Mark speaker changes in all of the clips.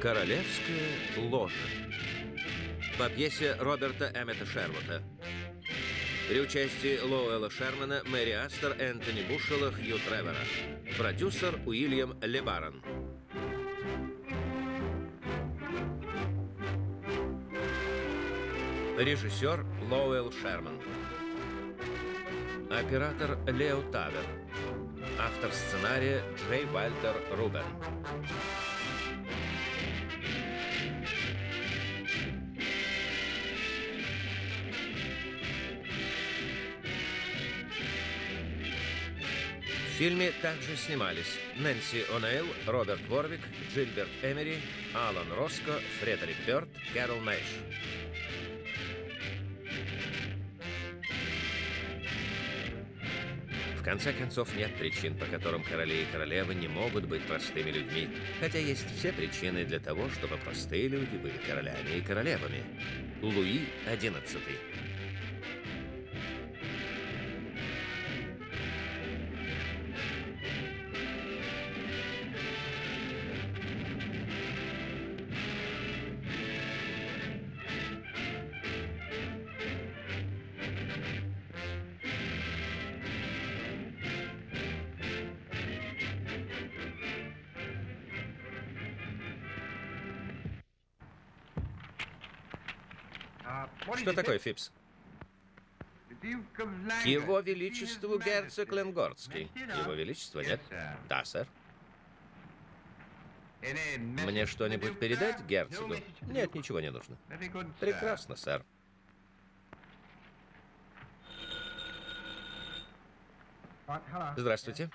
Speaker 1: Королевское ложе. По пьесе Роберта Эммета Шервута. При участии Лоуэлла Шермана, Мэри Астер, Энтони Бушелла, Хью Тревора. Продюсер Уильям Лебарон. Режиссер Лоуэлл Шерман. Оператор Лео Тавер. Автор сценария Джей Вальтер Рубен. Фильме также снимались Нэнси О'Нейл, Роберт Ворвик, Джильберт Эмери, Алан Роско, Фредерик Бёрд, Кэрол Мэйш. В конце концов, нет причин, по которым короли и королевы не могут быть простыми людьми, хотя есть все причины для того, чтобы простые люди были королями и королевами. Луи XI. Что такое, Фипс? К его величеству герцог Ленгордский. Его величество нет? Да, сэр. Мне что-нибудь передать герцогу? Нет, ничего не нужно. Прекрасно, сэр. Здравствуйте.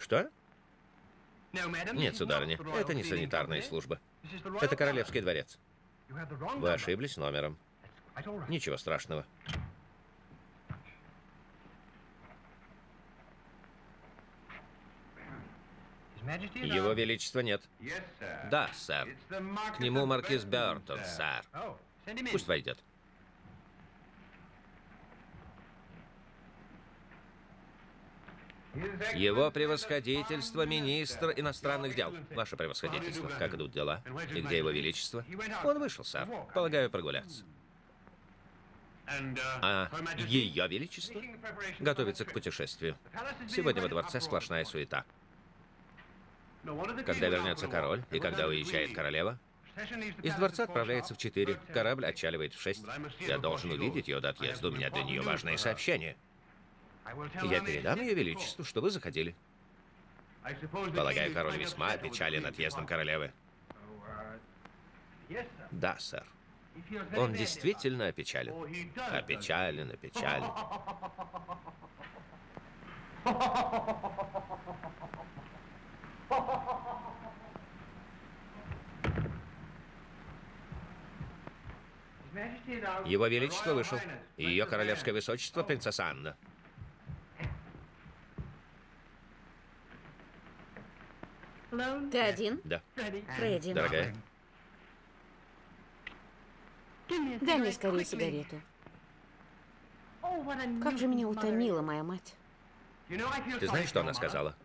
Speaker 1: Что? Нет, сударыня, это не санитарная служба. Это Королевский дворец. Вы ошиблись номером. Ничего страшного. Его Величества нет. Да, сэр. К нему маркиз Бертон, сэр. Пусть войдет. Его превосходительство, министр иностранных дел. Ваше превосходительство, как идут дела? И где его величество? Он вышел, сэр. Полагаю, прогуляться. А ее величество готовится к путешествию. Сегодня во дворце сплошная суета. Когда вернется король и когда уезжает королева, из дворца отправляется в 4. Корабль отчаливает в 6. Я должен увидеть ее до отъезда. У меня для нее важное сообщение. Я передам ее величеству, что вы заходили. Полагаю, король весьма опечален отъездом королевы. Да, сэр. Он действительно опечален. Опечален, опечален. Его Величество вышел. Ее Королевское Высочество, принцесса Анна.
Speaker 2: Ты один?
Speaker 1: Да.
Speaker 2: Фредди.
Speaker 1: Дорогая,
Speaker 2: Дай мне скорее сигарету. Как же меня утомила моя мать.
Speaker 1: ты знаешь, что она сказала?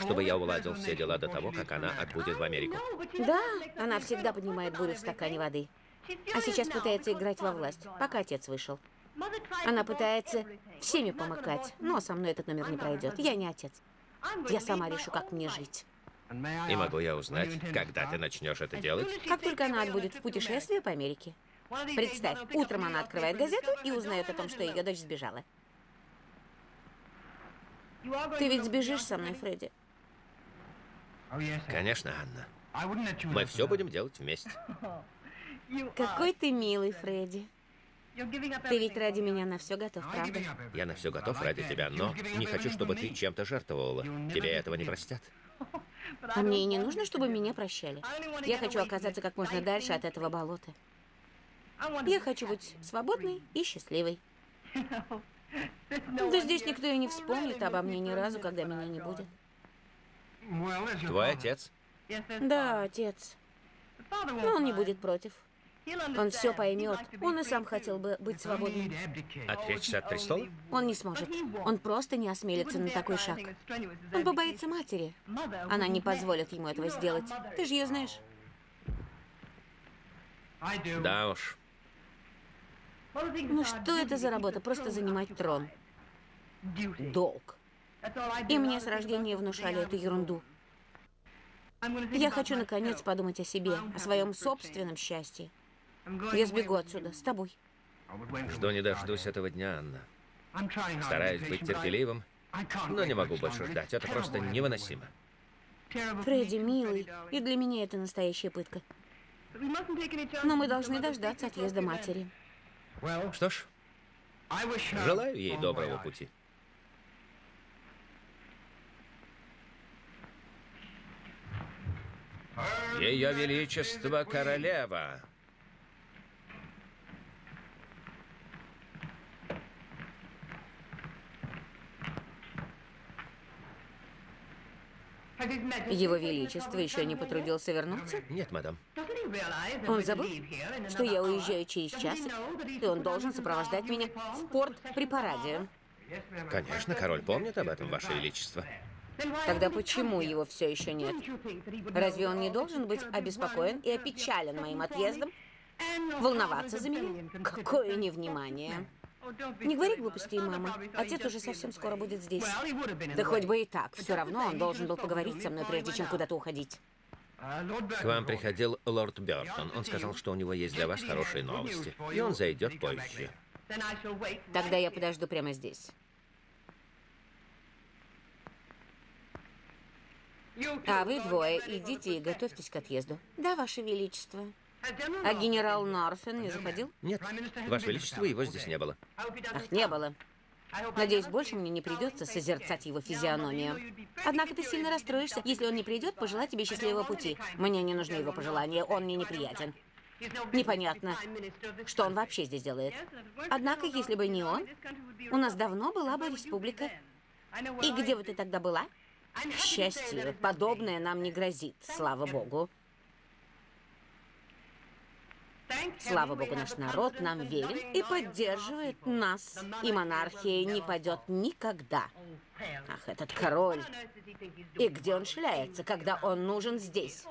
Speaker 1: Чтобы я уладил все дела до того, как она отбудет в Америку.
Speaker 2: Да, она всегда поднимает бурю в стакане воды. А сейчас пытается играть во власть, пока отец вышел. Она пытается всеми помыкать, но со мной этот номер не пройдет. Я не отец. Я сама решу, как мне жить.
Speaker 1: И могу я узнать, когда ты начнешь это делать?
Speaker 2: Как только она отбудет в путешествие по Америке. Представь, утром она открывает газету и узнает о том, что ее дочь сбежала. Ты ведь сбежишь со мной, Фредди?
Speaker 1: Конечно, Анна. Мы все будем делать вместе.
Speaker 2: Какой ты милый, Фредди. Ты ведь ради меня на все готов, правда?
Speaker 1: Я на все готов ради тебя, но не хочу, чтобы ты чем-то жертвовала. Тебе этого не простят.
Speaker 2: А мне и не нужно, чтобы меня прощали. Я хочу оказаться как можно дальше от этого болота. Я хочу быть свободной и счастливой. Да здесь никто и не вспомнит обо мне ни разу, когда меня не будет.
Speaker 1: Твой отец?
Speaker 2: Да, отец. Но он не будет против. Он все поймет. Он и сам хотел бы быть свободным.
Speaker 1: Отречься от престола?
Speaker 2: Он не сможет. Он просто не осмелится на такой шаг. Он побоится матери. Она не позволит ему этого сделать. Ты же ее знаешь.
Speaker 1: Да уж.
Speaker 2: Ну что это за работа? Просто занимать трон. Долг. И мне с рождения внушали эту ерунду. Я хочу, наконец, подумать о себе, о своем собственном счастье. Я сбегу отсюда с тобой.
Speaker 1: Жду не дождусь этого дня, Анна. Стараюсь быть терпеливым, но не могу больше ждать. Это просто невыносимо.
Speaker 2: Фредди, милый, и для меня это настоящая пытка. Но мы должны дождаться отъезда матери.
Speaker 1: Что ж, желаю ей доброго пути. Ее Величество Королева.
Speaker 2: Его Величество еще не потрудился вернуться?
Speaker 1: Нет, мадам.
Speaker 2: Он забыл, что я уезжаю через час, и он должен сопровождать меня в порт при параде.
Speaker 1: Конечно, король помнит об этом, Ваше Величество.
Speaker 2: Тогда почему его все еще нет? Разве он не должен быть обеспокоен и опечален моим отъездом? Волноваться за меня? Какое невнимание. Не говори глупостей, мама. Отец уже совсем скоро будет здесь. Да хоть бы и так. Все равно он должен был поговорить со мной, прежде чем куда-то уходить.
Speaker 1: К вам приходил лорд Бертон. Он сказал, что у него есть для вас хорошие новости. И он зайдет позже.
Speaker 2: Тогда я подожду прямо здесь. А вы двое идите и готовьтесь к отъезду. Да, Ваше Величество. А генерал Норфен не заходил?
Speaker 1: Нет, Ваше Величество, его здесь не было.
Speaker 2: Ах, не было. Надеюсь, больше мне не придется созерцать его физиономию. Однако ты сильно расстроишься, если он не придет пожелать тебе счастливого пути. Мне не нужны его пожелания, он мне неприятен. Непонятно, что он вообще здесь делает. Однако, если бы не он, у нас давно была бы республика. И где бы ты тогда была? К счастью, подобное нам не грозит, слава богу. Слава богу, наш народ нам верен и поддерживает нас. И монархия не падет никогда. Ах, этот король. И где он шляется, когда он нужен здесь?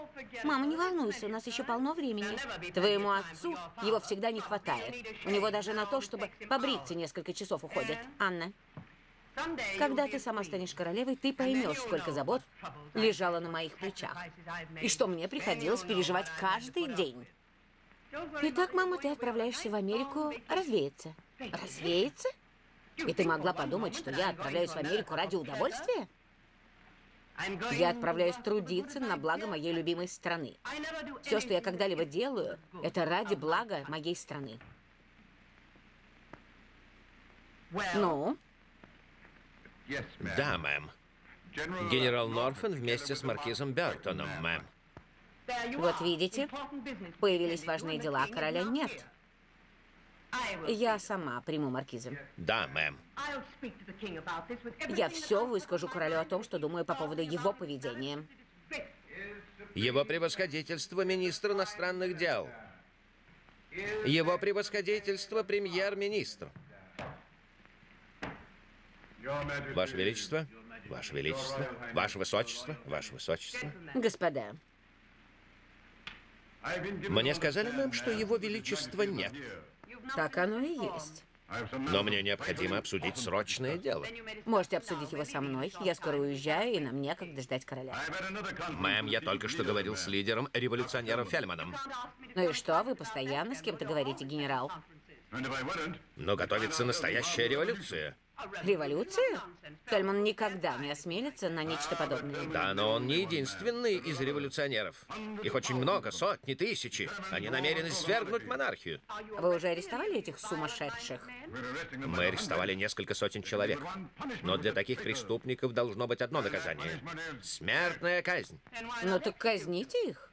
Speaker 2: Мама, не волнуйся, у нас еще полно времени. Твоему отцу его всегда не хватает. У него даже на то, чтобы побриться несколько часов уходит. Анна, когда ты сама станешь королевой, ты поймешь, сколько забот лежало на моих плечах. И что мне приходилось переживать каждый день. Итак, мама, ты отправляешься в Америку развеяться. Развеяться? И ты могла подумать, что я отправляюсь в Америку ради удовольствия? Я отправляюсь трудиться на благо моей любимой страны. Все, что я когда-либо делаю, это ради блага моей страны. Ну?
Speaker 1: Да, мэм. Генерал Норфен вместе с маркизом Бертоном, мэм.
Speaker 2: Вот видите, появились важные дела, а короля нет. Я сама приму маркиза.
Speaker 1: Да, мэм.
Speaker 2: Я все выскажу королю о том, что думаю по поводу его поведения.
Speaker 1: Его превосходительство министр иностранных дел. Его превосходительство премьер-министр. Ваше Величество, Ваше Величество, Ваше Высочество, Ваше Высочество.
Speaker 2: Господа,
Speaker 1: Мне сказали, мэм, что Его Величества нет.
Speaker 2: так оно и есть.
Speaker 1: Но мне необходимо обсудить срочное дело.
Speaker 2: Можете обсудить его со мной. Я скоро уезжаю, и нам некогда ждать короля.
Speaker 1: Мэм, я только что говорил с лидером революционеров Фельманом.
Speaker 2: Ну и что, вы постоянно с кем-то говорите, генерал?
Speaker 1: Но готовится настоящая революция.
Speaker 2: Революцию? Фельман никогда не осмелится на нечто подобное.
Speaker 1: Да, но он не единственный из революционеров. Их очень много, сотни, тысячи. Они намерены свергнуть монархию.
Speaker 2: Вы уже арестовали этих сумасшедших?
Speaker 1: Мы арестовали несколько сотен человек. Но для таких преступников должно быть одно наказание. Смертная казнь.
Speaker 2: Ну так казните их.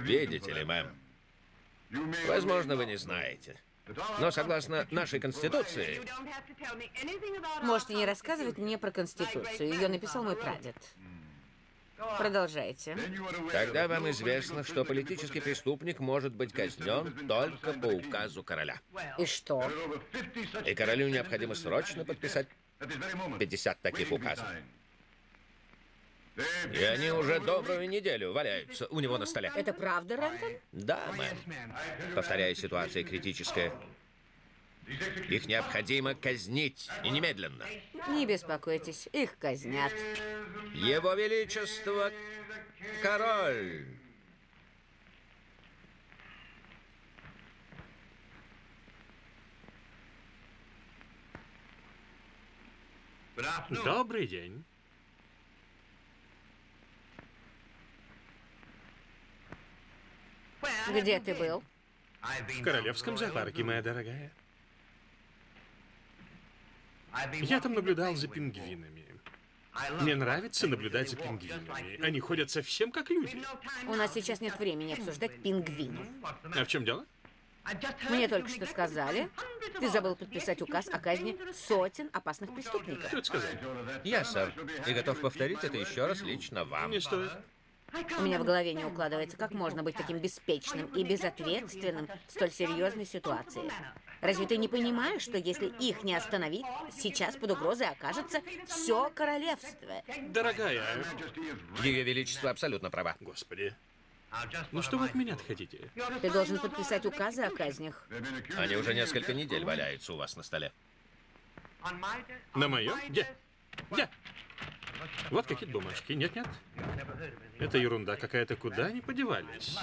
Speaker 1: Видите ли, мэм? Возможно, вы не знаете. Но согласно нашей Конституции,
Speaker 2: Можете не рассказывать мне про Конституцию. Ее написал мой прадед. Продолжайте.
Speaker 1: тогда вам известно, что политический преступник может быть казнен только по указу короля.
Speaker 2: И что?
Speaker 1: И королю необходимо срочно подписать 50 таких указов. И они уже добрую неделю валяются у него на столе.
Speaker 2: Это правда, Рентон?
Speaker 1: Да, мэм. Повторяю, ситуация критическая. Их необходимо казнить, и немедленно.
Speaker 2: Не беспокойтесь, их казнят.
Speaker 1: Его Величество король.
Speaker 3: Добрый день.
Speaker 2: Где ты был?
Speaker 3: В Королевском зоопарке, моя дорогая. Я там наблюдал за пингвинами. Мне нравится наблюдать за пингвинами. Они ходят совсем как люди.
Speaker 2: У нас сейчас нет времени обсуждать пингвинов.
Speaker 3: А в чем дело?
Speaker 2: Мне только что сказали, ты забыл подписать указ о казни сотен опасных преступников.
Speaker 3: Кто это сказал?
Speaker 1: Я, сэр, и готов повторить это еще раз лично вам.
Speaker 3: Не стоит.
Speaker 2: У меня в голове не укладывается, как можно быть таким беспечным и безответственным в столь серьезной ситуации. Разве ты не понимаешь, что если их не остановить, сейчас под угрозой окажется все королевство?
Speaker 3: Дорогая,
Speaker 1: Ее Величество абсолютно права.
Speaker 3: господи. Ну что вы от меня хотите?
Speaker 2: Ты должен подписать указы о казнях.
Speaker 1: Они уже несколько недель валяются у вас на столе.
Speaker 3: На мое? Где? Где? Вот какие-то бумажки. Нет-нет. Это ерунда какая-то. Куда они подевались?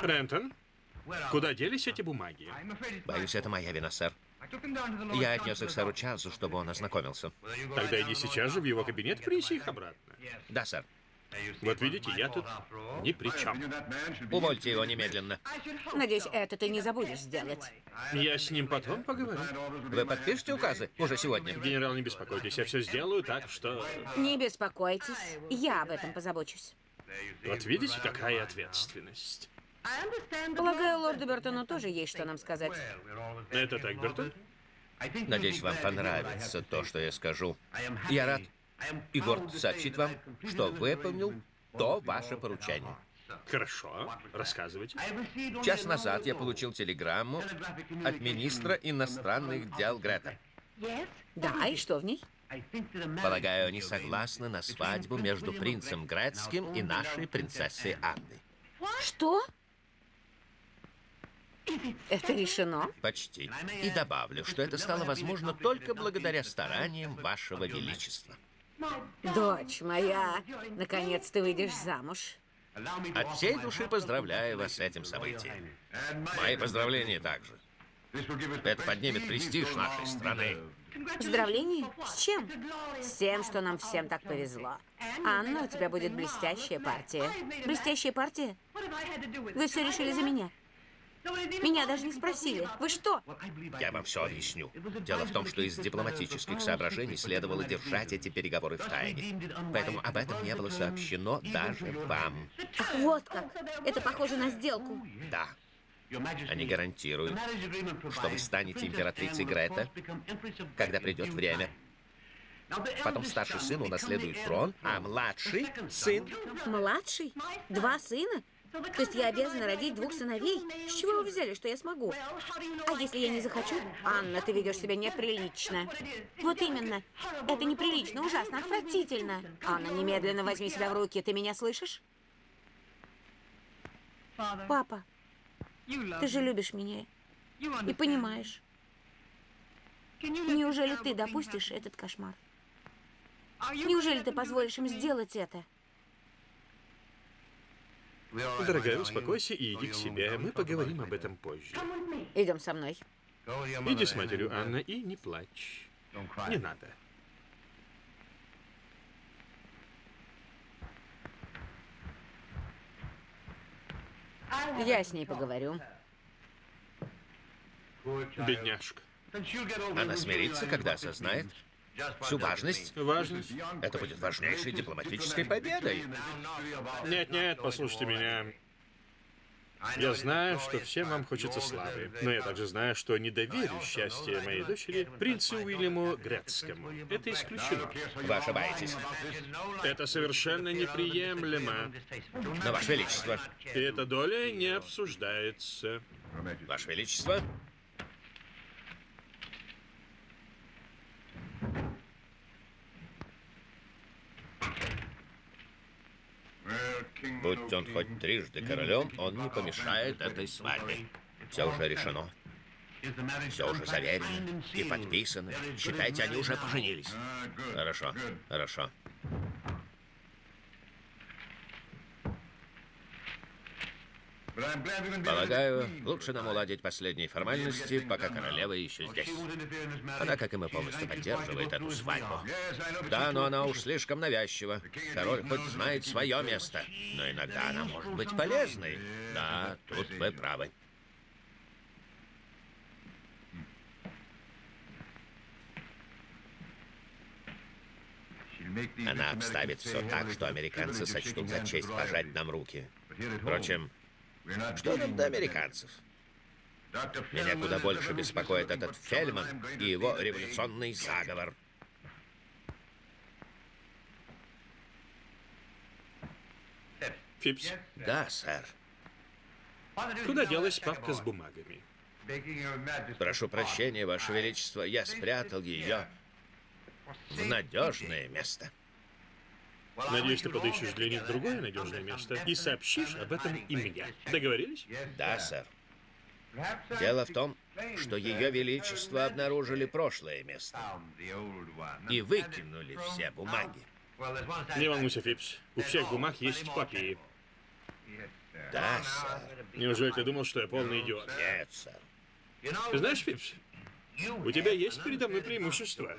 Speaker 3: Рентон, куда делись эти бумаги?
Speaker 1: Боюсь, это моя вина, сэр. Я отнес их сэру Чарльзу, чтобы он ознакомился.
Speaker 3: Тогда иди сейчас же в его кабинет, принеси их обратно.
Speaker 1: Да, сэр.
Speaker 3: Вот видите, я тут ни при чем.
Speaker 1: Увольте его немедленно.
Speaker 2: Надеюсь, это ты не забудешь сделать.
Speaker 3: Я с ним потом поговорю.
Speaker 1: Вы подпишете указы уже сегодня?
Speaker 3: Генерал, не беспокойтесь, я все сделаю так, что...
Speaker 2: Не беспокойтесь, я об этом позабочусь.
Speaker 3: Вот видите, какая ответственность.
Speaker 2: Полагаю, лорду Бертону тоже есть что нам сказать.
Speaker 3: Это так, Бертон?
Speaker 1: Надеюсь, вам понравится то, что я скажу. Я рад и горд сообщить вам, что выполнил то ваше поручение.
Speaker 3: Хорошо, рассказывайте.
Speaker 1: Час назад я получил телеграмму от министра иностранных дел Грета.
Speaker 2: Да, и что в ней?
Speaker 1: Полагаю, они согласны на свадьбу между принцем Гретским и нашей принцессой Анной.
Speaker 2: Что? Это решено?
Speaker 1: Почти. И добавлю, что это стало возможно только благодаря стараниям вашего величества.
Speaker 2: Дочь моя, наконец ты выйдешь замуж.
Speaker 1: От всей души поздравляю вас с этим событием. Мои поздравления также. Это поднимет престиж нашей страны.
Speaker 2: Поздравления? С чем? С тем, что нам всем так повезло. Анна, у тебя будет блестящая партия. Блестящая партия? Вы все решили за меня. Меня даже не спросили. Вы что?
Speaker 1: Я вам все объясню. Дело в том, что из дипломатических соображений следовало держать эти переговоры в тайне. Поэтому об этом не было сообщено даже вам.
Speaker 2: Ах, вот как. Это похоже на сделку.
Speaker 1: Да. Они гарантируют, что вы станете императрицей Грета, когда придет время. Потом старший сын унаследует трон, а младший сын...
Speaker 2: Младший? Два сына? То есть я обязана родить двух сыновей? С чего вы взяли, что я смогу? А если я не захочу? Анна, ты ведешь себя неприлично. Вот именно. Это неприлично, ужасно, отвратительно. Анна, немедленно возьми себя в руки. Ты меня слышишь? Папа, ты же любишь меня и понимаешь. Неужели ты допустишь этот кошмар? Неужели ты позволишь им сделать это?
Speaker 3: Дорогая, успокойся и иди к себе. Мы поговорим об этом позже.
Speaker 2: Идем со мной.
Speaker 3: Иди с матерью, Анна, и не плачь. Не надо.
Speaker 2: Я с ней поговорю.
Speaker 3: Бедняжка.
Speaker 1: Она смирится, когда осознает, Всю важность.
Speaker 3: Важность?
Speaker 1: Это будет важнейшей дипломатической победой.
Speaker 3: Нет-нет, послушайте меня. Я знаю, что всем вам хочется славы, но я также знаю, что не доверю счастье моей дочери принцу Уильяму Грецкому. Это исключено.
Speaker 1: Вы ошибаетесь.
Speaker 3: Это совершенно неприемлемо.
Speaker 1: Но, Ваше Величество,
Speaker 3: И эта доля не обсуждается.
Speaker 1: Ваше Величество, будь он хоть трижды королем, он не помешает этой свадьбе. Все уже решено. Все уже заверено и подписано. Считайте, они уже поженились. Хорошо, хорошо. Полагаю, лучше нам уладить последние формальности, пока королева еще здесь. Она, как и мы, полностью поддерживает эту свадьбу. Да, но она уж слишком навязчива. Король хоть знает свое место, но иногда она может быть полезной. Да, тут вы правы. Она обставит все так, что американцы сочтут за честь пожать нам руки. Впрочем, что нам до американцев? Меня куда больше беспокоит этот Фельман и его революционный заговор.
Speaker 3: Фипс,
Speaker 1: Да, сэр.
Speaker 3: куда делась папка с бумагами?
Speaker 1: Прошу прощения, Ваше Величество, я спрятал ее в надежное место.
Speaker 3: Надеюсь, ты подыщешь для них другое надежное место и сообщишь об этом и мне. Договорились?
Speaker 1: Да, сэр. Дело в том, что Ее Величество обнаружили прошлое место и выкинули все бумаги.
Speaker 3: Не волнуйся, Фипс. У всех бумаг есть копии.
Speaker 1: Да, сэр.
Speaker 3: Неужели ты думал, что я полный идиот?
Speaker 1: Нет, сэр.
Speaker 3: Ты знаешь, Фипс, у тебя есть передо мной преимущество.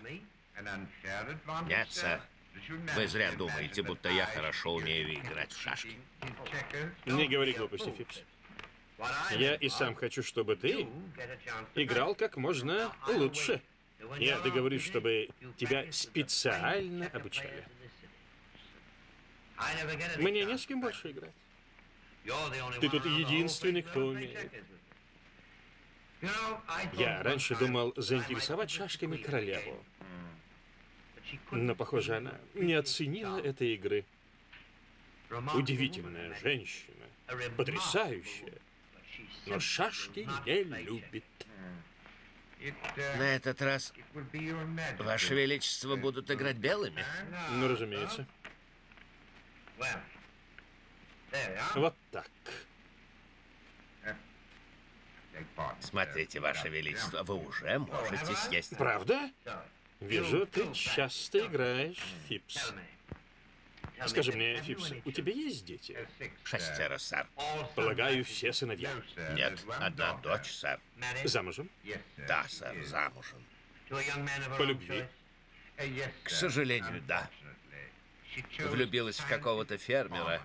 Speaker 1: Нет, сэр. Вы зря думаете, будто я хорошо умею играть в шашки.
Speaker 3: Не говори глупости, Фипс. Я и сам хочу, чтобы ты играл как можно лучше. Я договорюсь, чтобы тебя специально обучали. Мне не с кем больше играть. Ты тут единственный, кто умеет. Я раньше думал заинтересовать шашками королеву. Но, похоже, она не оценила этой игры. Удивительная женщина. Потрясающая. Но шашки не любит.
Speaker 1: На этот раз Ваше Величество будут играть белыми?
Speaker 3: Ну, разумеется. Вот так.
Speaker 1: Смотрите, Ваше Величество, вы уже можете съесть.
Speaker 3: Правда? Вижу, ты часто играешь, Фипс. Скажи мне, Фипс, у тебя есть дети?
Speaker 1: Шестеро, сэр.
Speaker 3: Полагаю, все сыновья.
Speaker 1: Нет, одна дочь, сэр.
Speaker 3: Замужем?
Speaker 1: Да, сэр, замужем.
Speaker 3: По любви?
Speaker 1: К сожалению, да. Влюбилась в какого-то фермера.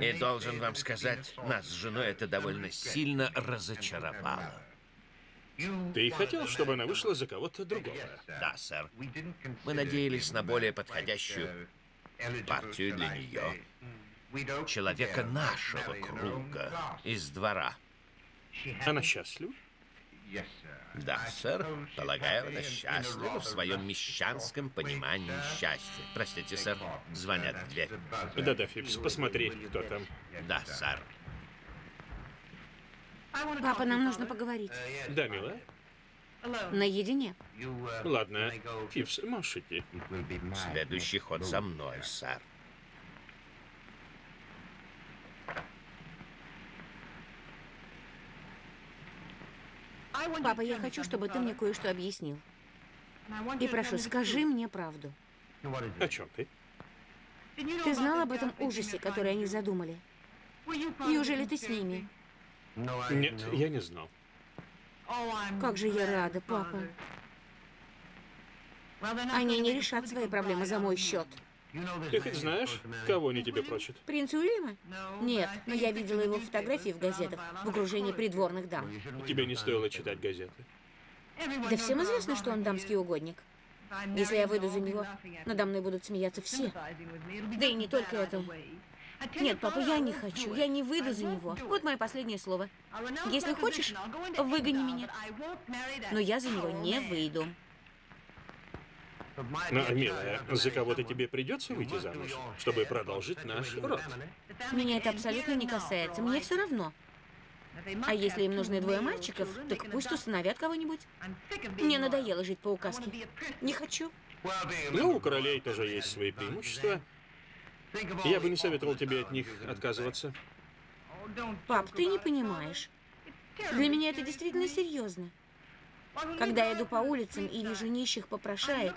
Speaker 1: И должен вам сказать, нас с женой это довольно сильно разочаровало.
Speaker 3: Ты хотел, чтобы она вышла за кого-то другого?
Speaker 1: Да, сэр. Мы надеялись на более подходящую партию для нее. Человека нашего круга, из двора.
Speaker 3: Она счастлива?
Speaker 1: Да, сэр. Полагаю, она счастлива в своем мещанском понимании счастья. Простите, сэр. Звонят в дверь.
Speaker 3: Да-да, Фипс, посмотри, кто там.
Speaker 1: Да, сэр.
Speaker 2: Папа, нам нужно поговорить.
Speaker 3: Да, милая?
Speaker 2: Наедине.
Speaker 3: Ладно, Фипс, можешь идти.
Speaker 1: Следующий ход за мной, сэр.
Speaker 2: Папа, я хочу, чтобы ты мне кое-что объяснил. И прошу, скажи мне правду.
Speaker 3: О чем ты?
Speaker 2: Ты знал об этом ужасе, который они задумали? Неужели ты с ними?
Speaker 3: Нет, я не знал.
Speaker 2: Как же я рада, папа. Они не решат свои проблемы за мой счет.
Speaker 3: Ты хоть знаешь, кого они тебе прочат?
Speaker 2: Принц Уильяма? Нет, но я видела его фотографии в газетах в окружении придворных дам.
Speaker 3: Тебе не стоило читать газеты.
Speaker 2: Да всем известно, что он дамский угодник. Если я выйду за него, надо мной будут смеяться все. Да и не только это. Нет, папа, я не хочу. Я не выйду за него. Вот мое последнее слово. Если хочешь, выгони меня. Но я за него не выйду.
Speaker 3: Но, милая, за кого-то тебе придется выйти замуж, чтобы продолжить наш род.
Speaker 2: Меня это абсолютно не касается. Мне все равно. А если им нужны двое мальчиков, так пусть усыновят кого-нибудь. Мне надоело жить по указке. Не хочу.
Speaker 3: Ну, у королей тоже есть свои преимущества. Я бы не советовал тебе от них отказываться.
Speaker 2: Пап, ты не понимаешь. Для меня это действительно серьезно. Когда я иду по улицам и вижу нищих попрошаек,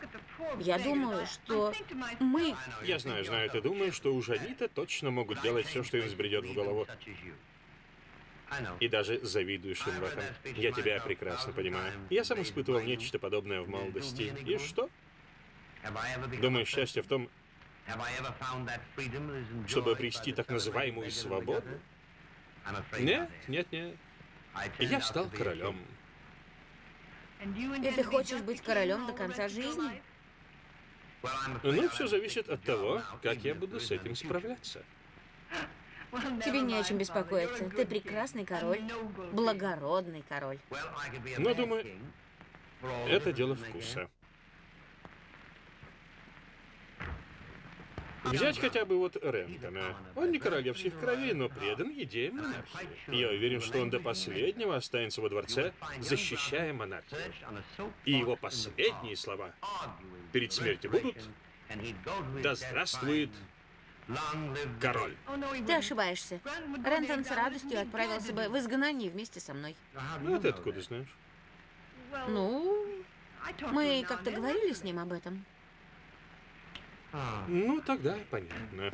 Speaker 2: я думаю, что мы...
Speaker 3: Я знаю, знаю, ты думаешь, что уж они-то точно могут делать все, что им взбредет в голову. И даже завидуешь им в этом. Я тебя прекрасно понимаю. Я сам испытывал нечто подобное в молодости. И что? Думаю, счастье в том, чтобы обрести так называемую свободу? Нет, нет, нет. Я стал королем.
Speaker 2: И ты хочешь быть королем до конца жизни?
Speaker 3: Ну, все зависит от того, как я буду с этим справляться.
Speaker 2: Тебе не о чем беспокоиться. Ты прекрасный король. Благородный король.
Speaker 3: Но, думаю, это дело вкуса. Взять хотя бы вот Рентона. Он не королевских кровей, но предан идее монархии. Я уверен, что он до последнего останется во дворце, защищая монархию. И его последние слова перед смертью будут «Да здравствует король».
Speaker 2: Ты ошибаешься. Рентон с радостью отправился бы в изгнание вместе со мной.
Speaker 3: Ну, ты откуда знаешь?
Speaker 2: Ну, мы как-то говорили с ним об этом.
Speaker 3: Ну, тогда понятно.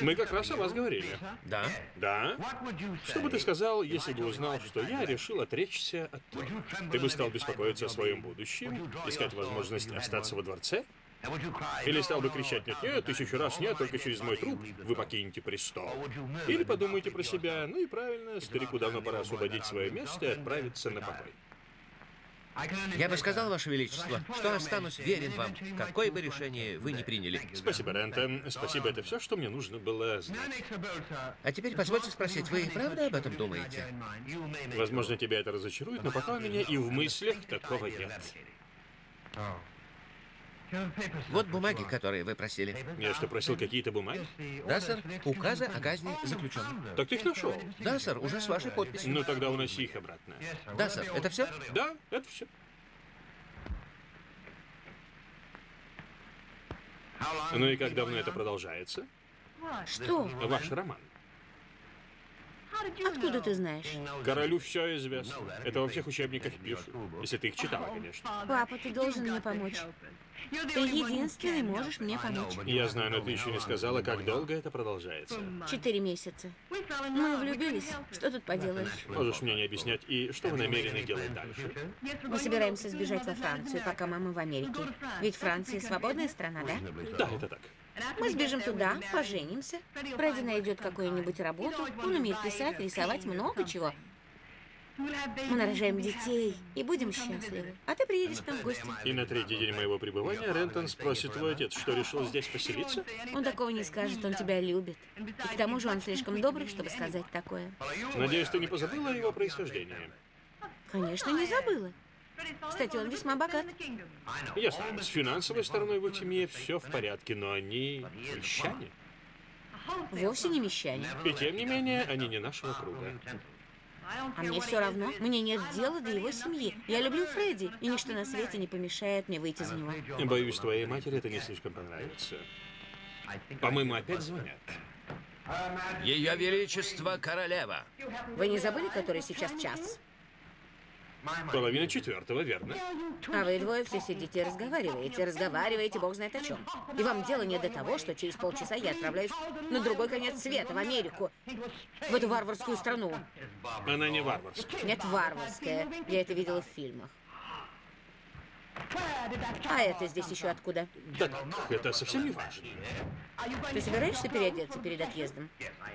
Speaker 3: Мы как раз о вас говорили.
Speaker 1: Да?
Speaker 3: Да? Что бы ты сказал, если бы узнал, что я решил отречься от трона? Ты бы стал беспокоиться о своем будущем, искать возможность остаться во дворце? Или стал бы кричать «нет-нет, тысячу раз нет, только через мой труп вы покинете престол». Или подумайте про себя «ну и правильно, старику давно пора освободить свое место и отправиться на покой».
Speaker 1: Я бы сказал, Ваше Величество, что останусь верен вам, какое бы решение вы ни приняли.
Speaker 3: Спасибо, Рентон. Спасибо, это все, что мне нужно было знать.
Speaker 1: А теперь позвольте спросить, вы правда об этом думаете?
Speaker 3: Возможно, тебя это разочарует, но пока у меня и в мыслях такого нет.
Speaker 1: Вот бумаги, которые вы просили.
Speaker 3: Я что, просил какие-то бумаги?
Speaker 1: Да, сэр. Указы о казни заключенных.
Speaker 3: Так ты их нашел?
Speaker 1: Да, сэр, уже с вашей подписью.
Speaker 3: Ну тогда уноси их обратно.
Speaker 1: Да, сэр. Это все?
Speaker 3: Да, это все. Ну и как давно это продолжается?
Speaker 2: Что?
Speaker 3: Ваш роман.
Speaker 2: Откуда ты знаешь?
Speaker 3: Королю все известно. Это во всех учебниках пишут. Если ты их читала, конечно.
Speaker 2: Папа, ты должен мне помочь. Ты единственный можешь мне помочь.
Speaker 3: Я знаю, но ты еще не сказала, как долго это продолжается.
Speaker 2: Четыре месяца. Мы влюбились. Что тут поделаешь?
Speaker 3: Можешь мне не объяснять, и что вы намерены делать дальше?
Speaker 2: Мы собираемся сбежать во Францию, пока мама в Америке. Ведь Франция свободная страна, да?
Speaker 3: Да, это так.
Speaker 2: Мы сбежим туда, поженимся. Фредди найдет какую-нибудь работу. Он умеет писать, рисовать, много чего. Мы нарожаем детей и будем счастливы. А ты приедешь к нам в гости.
Speaker 3: И на третий день моего пребывания Рентон спросит твой отец, что решил здесь поселиться?
Speaker 2: Он такого не скажет, он тебя любит. И к тому же он слишком добрый, чтобы сказать такое.
Speaker 3: Надеюсь, ты не позабыла о его происхождении?
Speaker 2: Конечно, не забыла. Кстати, он весьма богат.
Speaker 3: Ясно. С финансовой стороной в их семье все в порядке, но они мещане.
Speaker 2: Вовсе не мещане.
Speaker 3: И тем не менее, они не нашего круга.
Speaker 2: А мне все равно. Мне нет дела до его семьи. Я люблю Фредди, и ничто на свете не помешает мне выйти за него.
Speaker 3: Боюсь, твоей матери это не слишком понравится. По-моему, опять звонят.
Speaker 1: Ее Величество Королева.
Speaker 2: Вы не забыли, который сейчас час?
Speaker 3: Половина четвертого, верно?
Speaker 2: А вы двое все сидите и разговариваете, разговариваете, бог знает о чем. И вам дело не до того, что через полчаса я отправляюсь на другой конец света, в Америку, в эту варварскую страну.
Speaker 3: Она не варварская.
Speaker 2: Нет, варварская. Я это видела в фильмах. А это здесь еще откуда?
Speaker 3: Да так, это совсем не важно.
Speaker 2: Ты собираешься переодеться перед отъездом?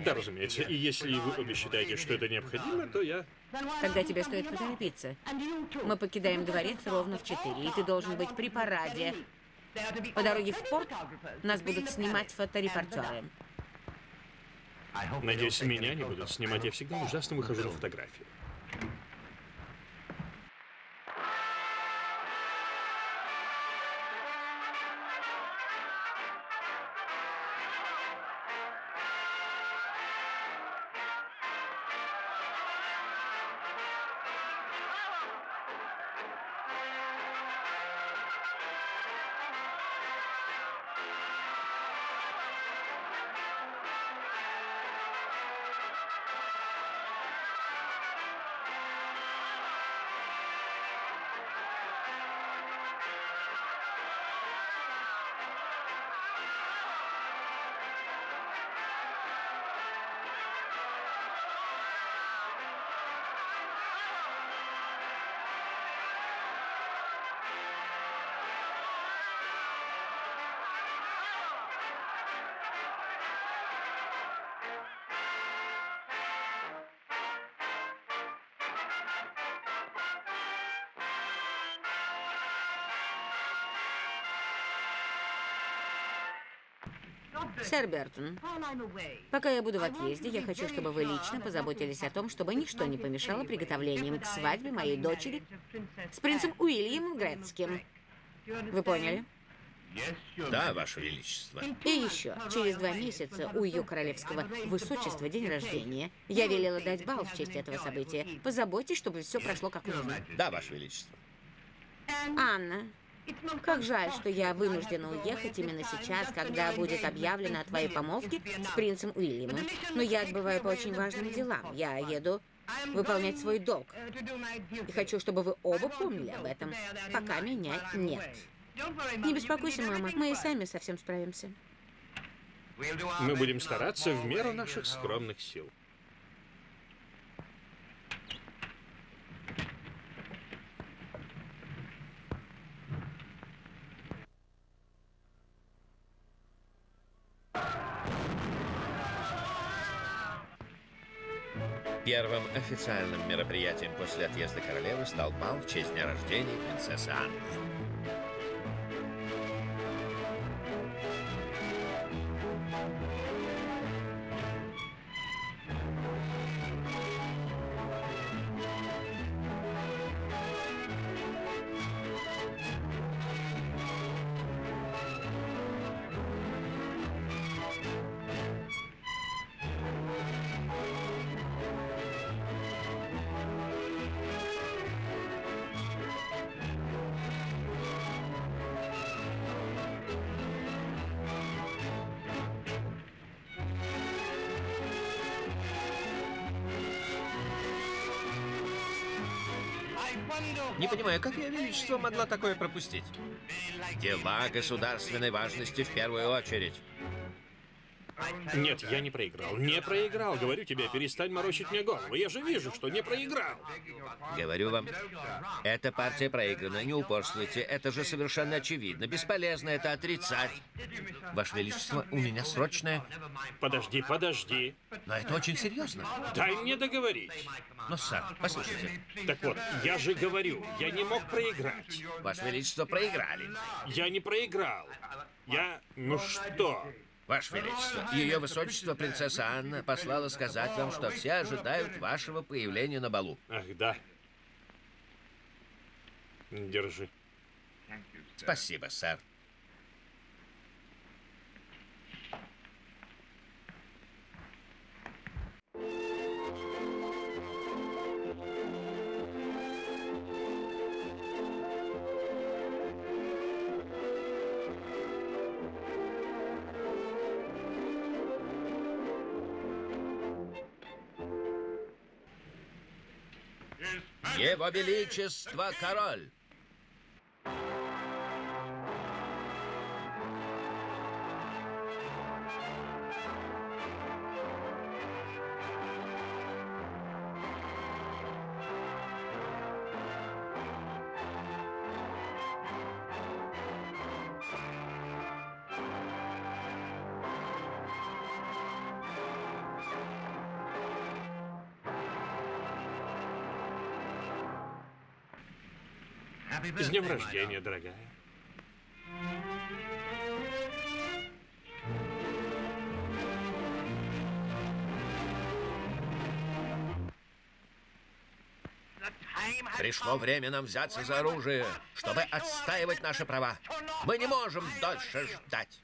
Speaker 3: Да, разумеется. И если вы обе считаете, что это необходимо, то я...
Speaker 2: Тогда тебе стоит поторопиться. Мы покидаем дворец ровно в 4, и ты должен быть при параде. По дороге в порт нас будут снимать фоторепортеры.
Speaker 3: Надеюсь, меня не будут снимать. Я всегда ужасно выхожу на фотографии.
Speaker 2: Сэр Бертон, пока я буду в отъезде, я хочу, чтобы вы лично позаботились о том, чтобы ничто не помешало приготовлениям к свадьбе моей дочери с принцем Уильямом Грецким. Вы поняли?
Speaker 1: Да, Ваше Величество.
Speaker 2: И еще, через два месяца у ее королевского высочества день рождения. Я велела дать бал в честь этого события. Позаботьтесь, чтобы все прошло как нужно.
Speaker 1: Да, Ваше Величество.
Speaker 2: Анна, как жаль, что я вынуждена уехать именно сейчас, когда будет объявлено о твоей помолвке с принцем Уильямом. Но я отбываю по очень важным делам. Я еду выполнять свой долг. И хочу, чтобы вы оба помнили об этом, пока меня нет. Не беспокойся, мама, мы и сами совсем справимся.
Speaker 3: Мы будем стараться в меру наших скромных сил.
Speaker 1: Официальным мероприятием после отъезда королевы стал бал в честь дня рождения принцессы Анны. Величество могла такое пропустить? Дела государственной важности в первую очередь.
Speaker 3: Нет, я не проиграл. Не проиграл. Говорю тебе, перестань морочить мне голову. Я же вижу, что не проиграл.
Speaker 1: Говорю вам, эта партия проиграна, не упорствуйте. Это же совершенно очевидно. Бесполезно это отрицать. Ваше Величество, у меня срочное...
Speaker 3: Подожди, подожди.
Speaker 1: Но это очень серьезно.
Speaker 3: Дай мне договорить.
Speaker 1: Но, сэр, послушайте.
Speaker 3: Так вот, я же говорю, я не мог проиграть.
Speaker 1: Ваше Величество, проиграли.
Speaker 3: Я не проиграл. Я... Ну что?
Speaker 1: Ваше Величество, Ее Высочество принцесса Анна послала сказать вам, что все ожидают вашего появления на балу.
Speaker 3: Ах, да. Держи.
Speaker 1: Спасибо, сэр. Его Величество король!
Speaker 3: С днем рождения, дорогая.
Speaker 1: Пришло время нам взяться за оружие, чтобы отстаивать наши права. Мы не можем дольше ждать.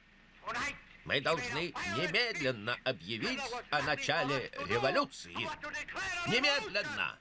Speaker 1: Мы должны немедленно объявить о начале революции. Немедленно!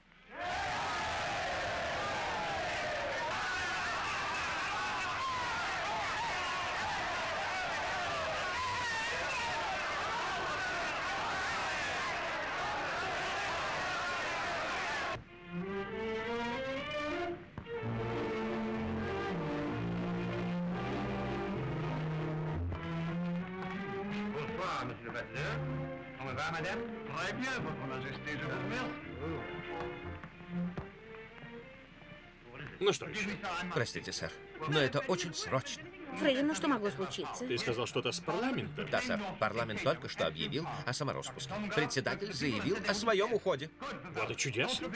Speaker 1: Простите, сэр, но это очень срочно.
Speaker 2: Фредди, ну что могло случиться?
Speaker 3: Ты сказал что-то с парламентом?
Speaker 1: Да, сэр, парламент только что объявил о самороспуске. Председатель заявил о своем уходе.
Speaker 3: Вот и чудесно.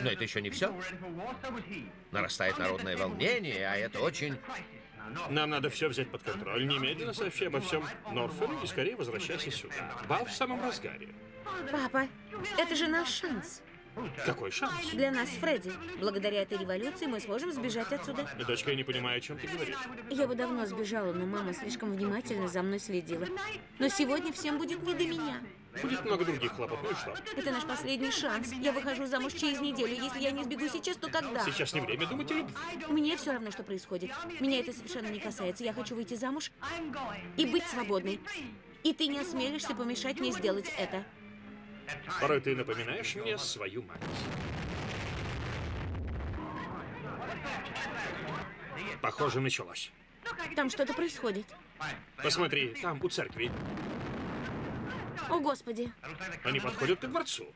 Speaker 1: Но это еще не все. Нарастает народное волнение, а это очень...
Speaker 3: Нам надо все взять под контроль. Немедленно сообщи обо всем Норферу и скорее возвращайся сюда. Бал в самом разгаре.
Speaker 2: Папа, это же наш шанс.
Speaker 3: Какой шанс?
Speaker 2: Для нас, Фредди. Благодаря этой революции мы сможем сбежать отсюда.
Speaker 3: Дочка, я не понимаю, о чем ты говоришь.
Speaker 2: Я бы давно сбежала, но мама слишком внимательно за мной следила. Но сегодня всем будет не до меня.
Speaker 3: Будет много других хлопот, ну и что?
Speaker 2: Это наш последний шанс. Я выхожу замуж через неделю. Если я не сбегу сейчас, то когда?
Speaker 3: Сейчас не время думать о любви.
Speaker 2: Мне все равно, что происходит. Меня это совершенно не касается. Я хочу выйти замуж и быть свободной. И ты не осмелишься помешать мне сделать это.
Speaker 3: Порой ты напоминаешь мне свою мать. Похоже, началось.
Speaker 2: Там что-то происходит.
Speaker 3: Посмотри, там, у церкви.
Speaker 2: О, Господи.
Speaker 3: Они подходят к дворцу.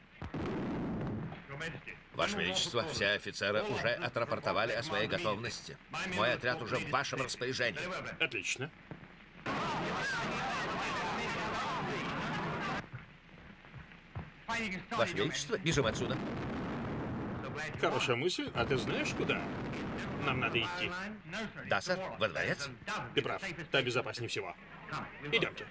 Speaker 1: Ваше Величество, все офицеры уже отрапортовали о своей готовности. Мой отряд уже в вашем распоряжении.
Speaker 3: Отлично.
Speaker 1: Ваше Величество, бежим отсюда.
Speaker 3: Хорошая мысль. А ты знаешь, куда? Нам надо идти.
Speaker 1: Да, сэр, во дворец.
Speaker 3: Ты прав. Так безопаснее всего. Идемте.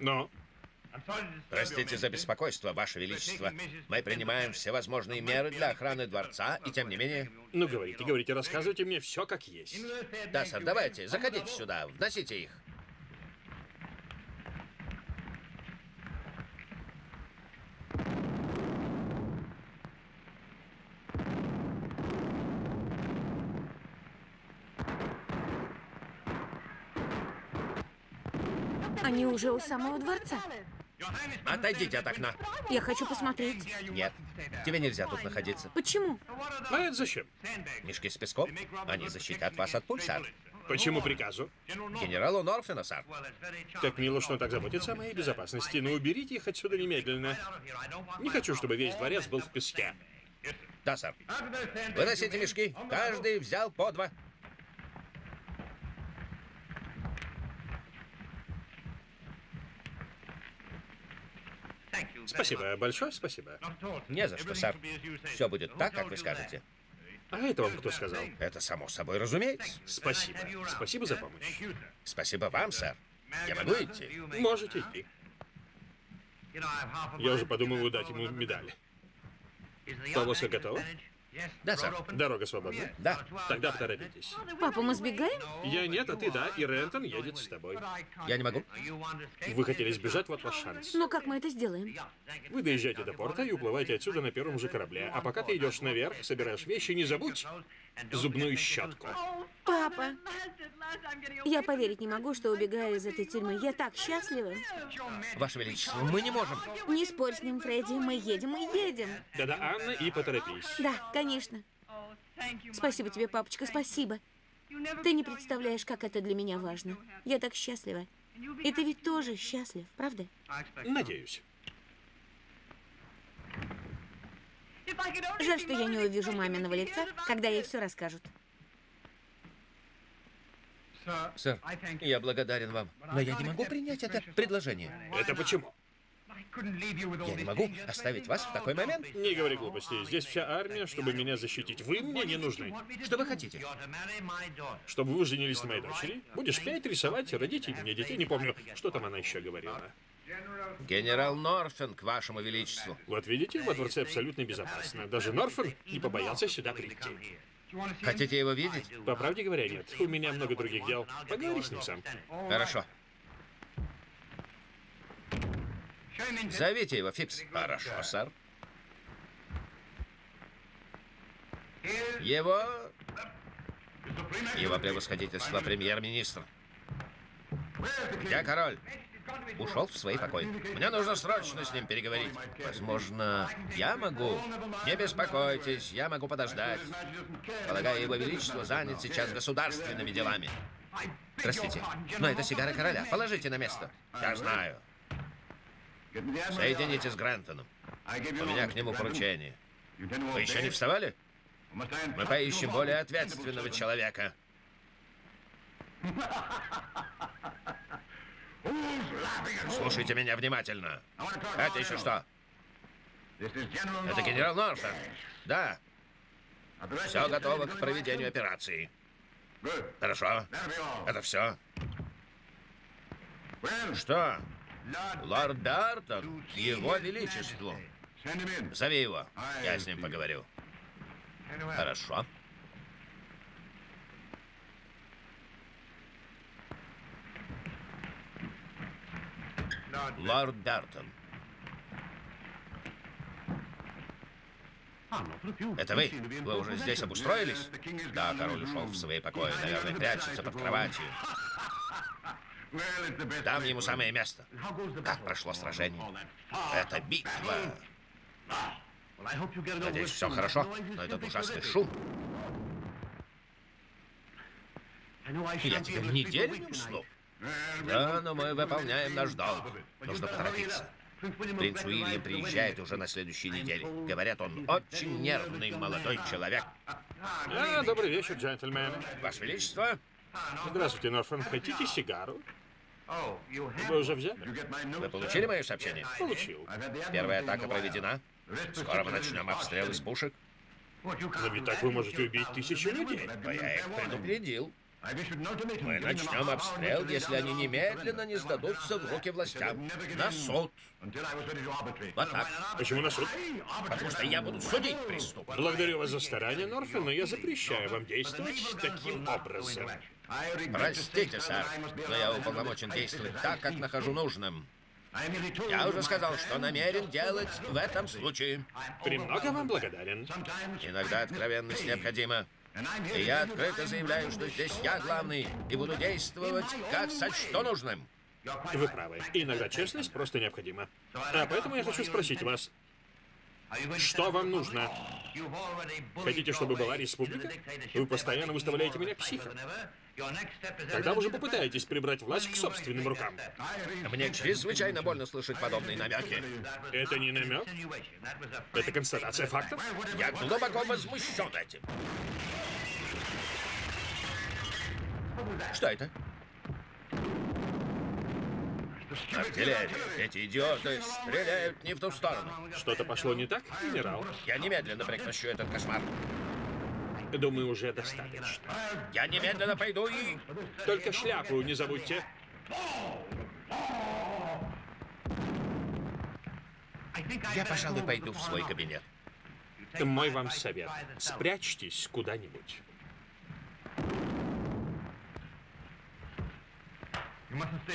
Speaker 3: Но
Speaker 1: Простите за беспокойство, Ваше Величество. Мы принимаем всевозможные меры для охраны дворца, и тем не менее...
Speaker 3: Ну, говорите, говорите, рассказывайте мне все как есть.
Speaker 1: Да, сэр, давайте, заходите сюда, вносите их.
Speaker 2: Они уже у самого дворца.
Speaker 1: Отойдите от окна.
Speaker 2: Я хочу посмотреть.
Speaker 1: Нет, тебе нельзя тут находиться.
Speaker 2: Почему?
Speaker 3: А это зачем?
Speaker 1: Мешки с песком, они защитят вас от пуль, сэр.
Speaker 3: Почему приказу?
Speaker 1: Генералу Норфина, сэр.
Speaker 3: Как мило, что он так заботится о моей безопасности, но уберите их отсюда немедленно. Не хочу, чтобы весь дворец был в песке.
Speaker 1: Да, сэр. Выносите мешки. Каждый взял по два.
Speaker 3: Спасибо, большое спасибо.
Speaker 1: Не за что, сэр. Все будет так, как вы скажете.
Speaker 3: А это вам кто сказал?
Speaker 1: Это само собой разумеется.
Speaker 3: Спасибо. Спасибо за помощь.
Speaker 1: Спасибо вам, сэр. Я могу идти?
Speaker 3: Можете идти. Я уже подумываю дать ему медаль. Повозка готова?
Speaker 1: Да, сэр.
Speaker 3: Дорога свободна?
Speaker 1: Да.
Speaker 3: Тогда поторопитесь.
Speaker 2: Папа, мы сбегаем?
Speaker 3: Я нет, а ты да, и Рентон едет с тобой.
Speaker 1: Я не могу.
Speaker 3: Вы хотели сбежать, вот ваш шанс.
Speaker 2: Но как мы это сделаем?
Speaker 3: Вы доезжаете до порта и уплываете отсюда на первом же корабле. А пока ты идешь наверх, собираешь вещи, не забудь зубную щетку.
Speaker 2: Папа, я поверить не могу, что убегаю из этой тюрьмы. Я так счастлива.
Speaker 1: Ваше Величество, мы не можем.
Speaker 2: Не спорь с ним, Фредди. Мы едем, мы едем.
Speaker 3: Да-да, Анна, и поторопись.
Speaker 2: Да, конечно. Спасибо тебе, папочка, спасибо. Ты не представляешь, как это для меня важно. Я так счастлива. И ты ведь тоже счастлив, правда?
Speaker 3: Надеюсь.
Speaker 2: Жаль, что я не увижу маминого лица, когда ей все расскажут.
Speaker 1: Сэр, я благодарен вам, но я не могу принять это предложение.
Speaker 3: Это почему?
Speaker 1: Я не могу оставить вас в такой момент.
Speaker 3: Не говори глупостей. Здесь вся армия, чтобы меня защитить. Вы мне не нужны.
Speaker 1: Что вы хотите?
Speaker 3: Чтобы вы женились на моей дочери. Будешь петь, рисовать, родить мне детей. Не помню, что там она еще говорила.
Speaker 1: Генерал Норфен, к вашему величеству.
Speaker 3: Вот видите, во дворце абсолютно безопасно. Даже Норфен не побоялся сюда прийти.
Speaker 1: Хотите его видеть?
Speaker 3: По правде говоря, нет. У меня много других дел. Поговори с ним сам.
Speaker 1: Хорошо. Зовите его, Фипс. Хорошо, сэр. Его... Его превосходительство премьер-министр. Где король? Ушел в свои покои. Мне нужно срочно с ним переговорить. Возможно, я могу? Не беспокойтесь, я могу подождать. Полагаю, его величество занят сейчас государственными делами. Простите, но это сигара короля. Положите на место. Я знаю. Соедините с Грантоном. У меня к нему поручение. Вы еще не вставали? Мы поищем более ответственного человека. Слушайте меня внимательно. Это еще что? Это генерал Норфен. Да. Все готово к проведению операции. Хорошо. Это все. Что? Лорд Дартон, его величеству. Зови его. Я с ним поговорю. Хорошо. Лорд Дартон. Это вы? Вы уже здесь обустроились? Да, король ушел в свои покои. Наверное, прячется под кроватью. Там ему самое место. Как прошло сражение? Это битва. Надеюсь, все хорошо, но этот ужасный шум. Я теперь неделю не усну. Да, но мы выполняем наш долг. Нужно поторопиться. Принц Уильям приезжает уже на следующей неделе. Говорят, он очень нервный молодой человек.
Speaker 3: А, добрый вечер, джентльмены.
Speaker 1: Ваше Величество,
Speaker 3: Здравствуйте, Норфен. Хотите сигару? Вы уже взяли?
Speaker 1: вы получили мое сообщение?
Speaker 3: Получил.
Speaker 1: Первая атака проведена. Скоро мы начнем обстрел из пушек.
Speaker 3: Но ведь так вы можете убить тысячу людей.
Speaker 1: Но я их предупредил. Мы начнем обстрел, если они немедленно не сдадутся в руки властям. На суд. Вот так.
Speaker 3: Почему на суд?
Speaker 1: Потому что я буду судить преступников.
Speaker 3: Благодарю вас за старание, Норфен, но я запрещаю вам действовать таким образом.
Speaker 1: Простите, сэр, но я уполномочен действовать так, как нахожу нужным. Я уже сказал, что намерен делать в этом случае.
Speaker 3: Премного вам благодарен.
Speaker 1: Иногда откровенность необходима. И я открыто заявляю, что здесь я главный, и буду действовать, как сочту нужным.
Speaker 3: Вы правы. Иногда честность просто необходима. А поэтому я хочу спросить вас, что вам нужно? Хотите, чтобы была республика? Вы постоянно выставляете меня психом. Тогда вы же попытаетесь прибрать власть к собственным рукам.
Speaker 1: Мне чрезвычайно больно слышать подобные намеки.
Speaker 3: Это не намек? Это констатация фактов?
Speaker 1: Я глубоко возмущен этим. Что это? Артиллерия. Эти идиоты стреляют не в ту сторону.
Speaker 3: Что-то пошло не так, генерал?
Speaker 1: Я немедленно прекращу этот кошмар.
Speaker 3: Думаю, уже достаточно.
Speaker 1: Я немедленно пойду и...
Speaker 3: Только шляпу не забудьте.
Speaker 1: Я, пожалуй, пойду в свой кабинет.
Speaker 3: Мой вам совет. Спрячьтесь куда-нибудь.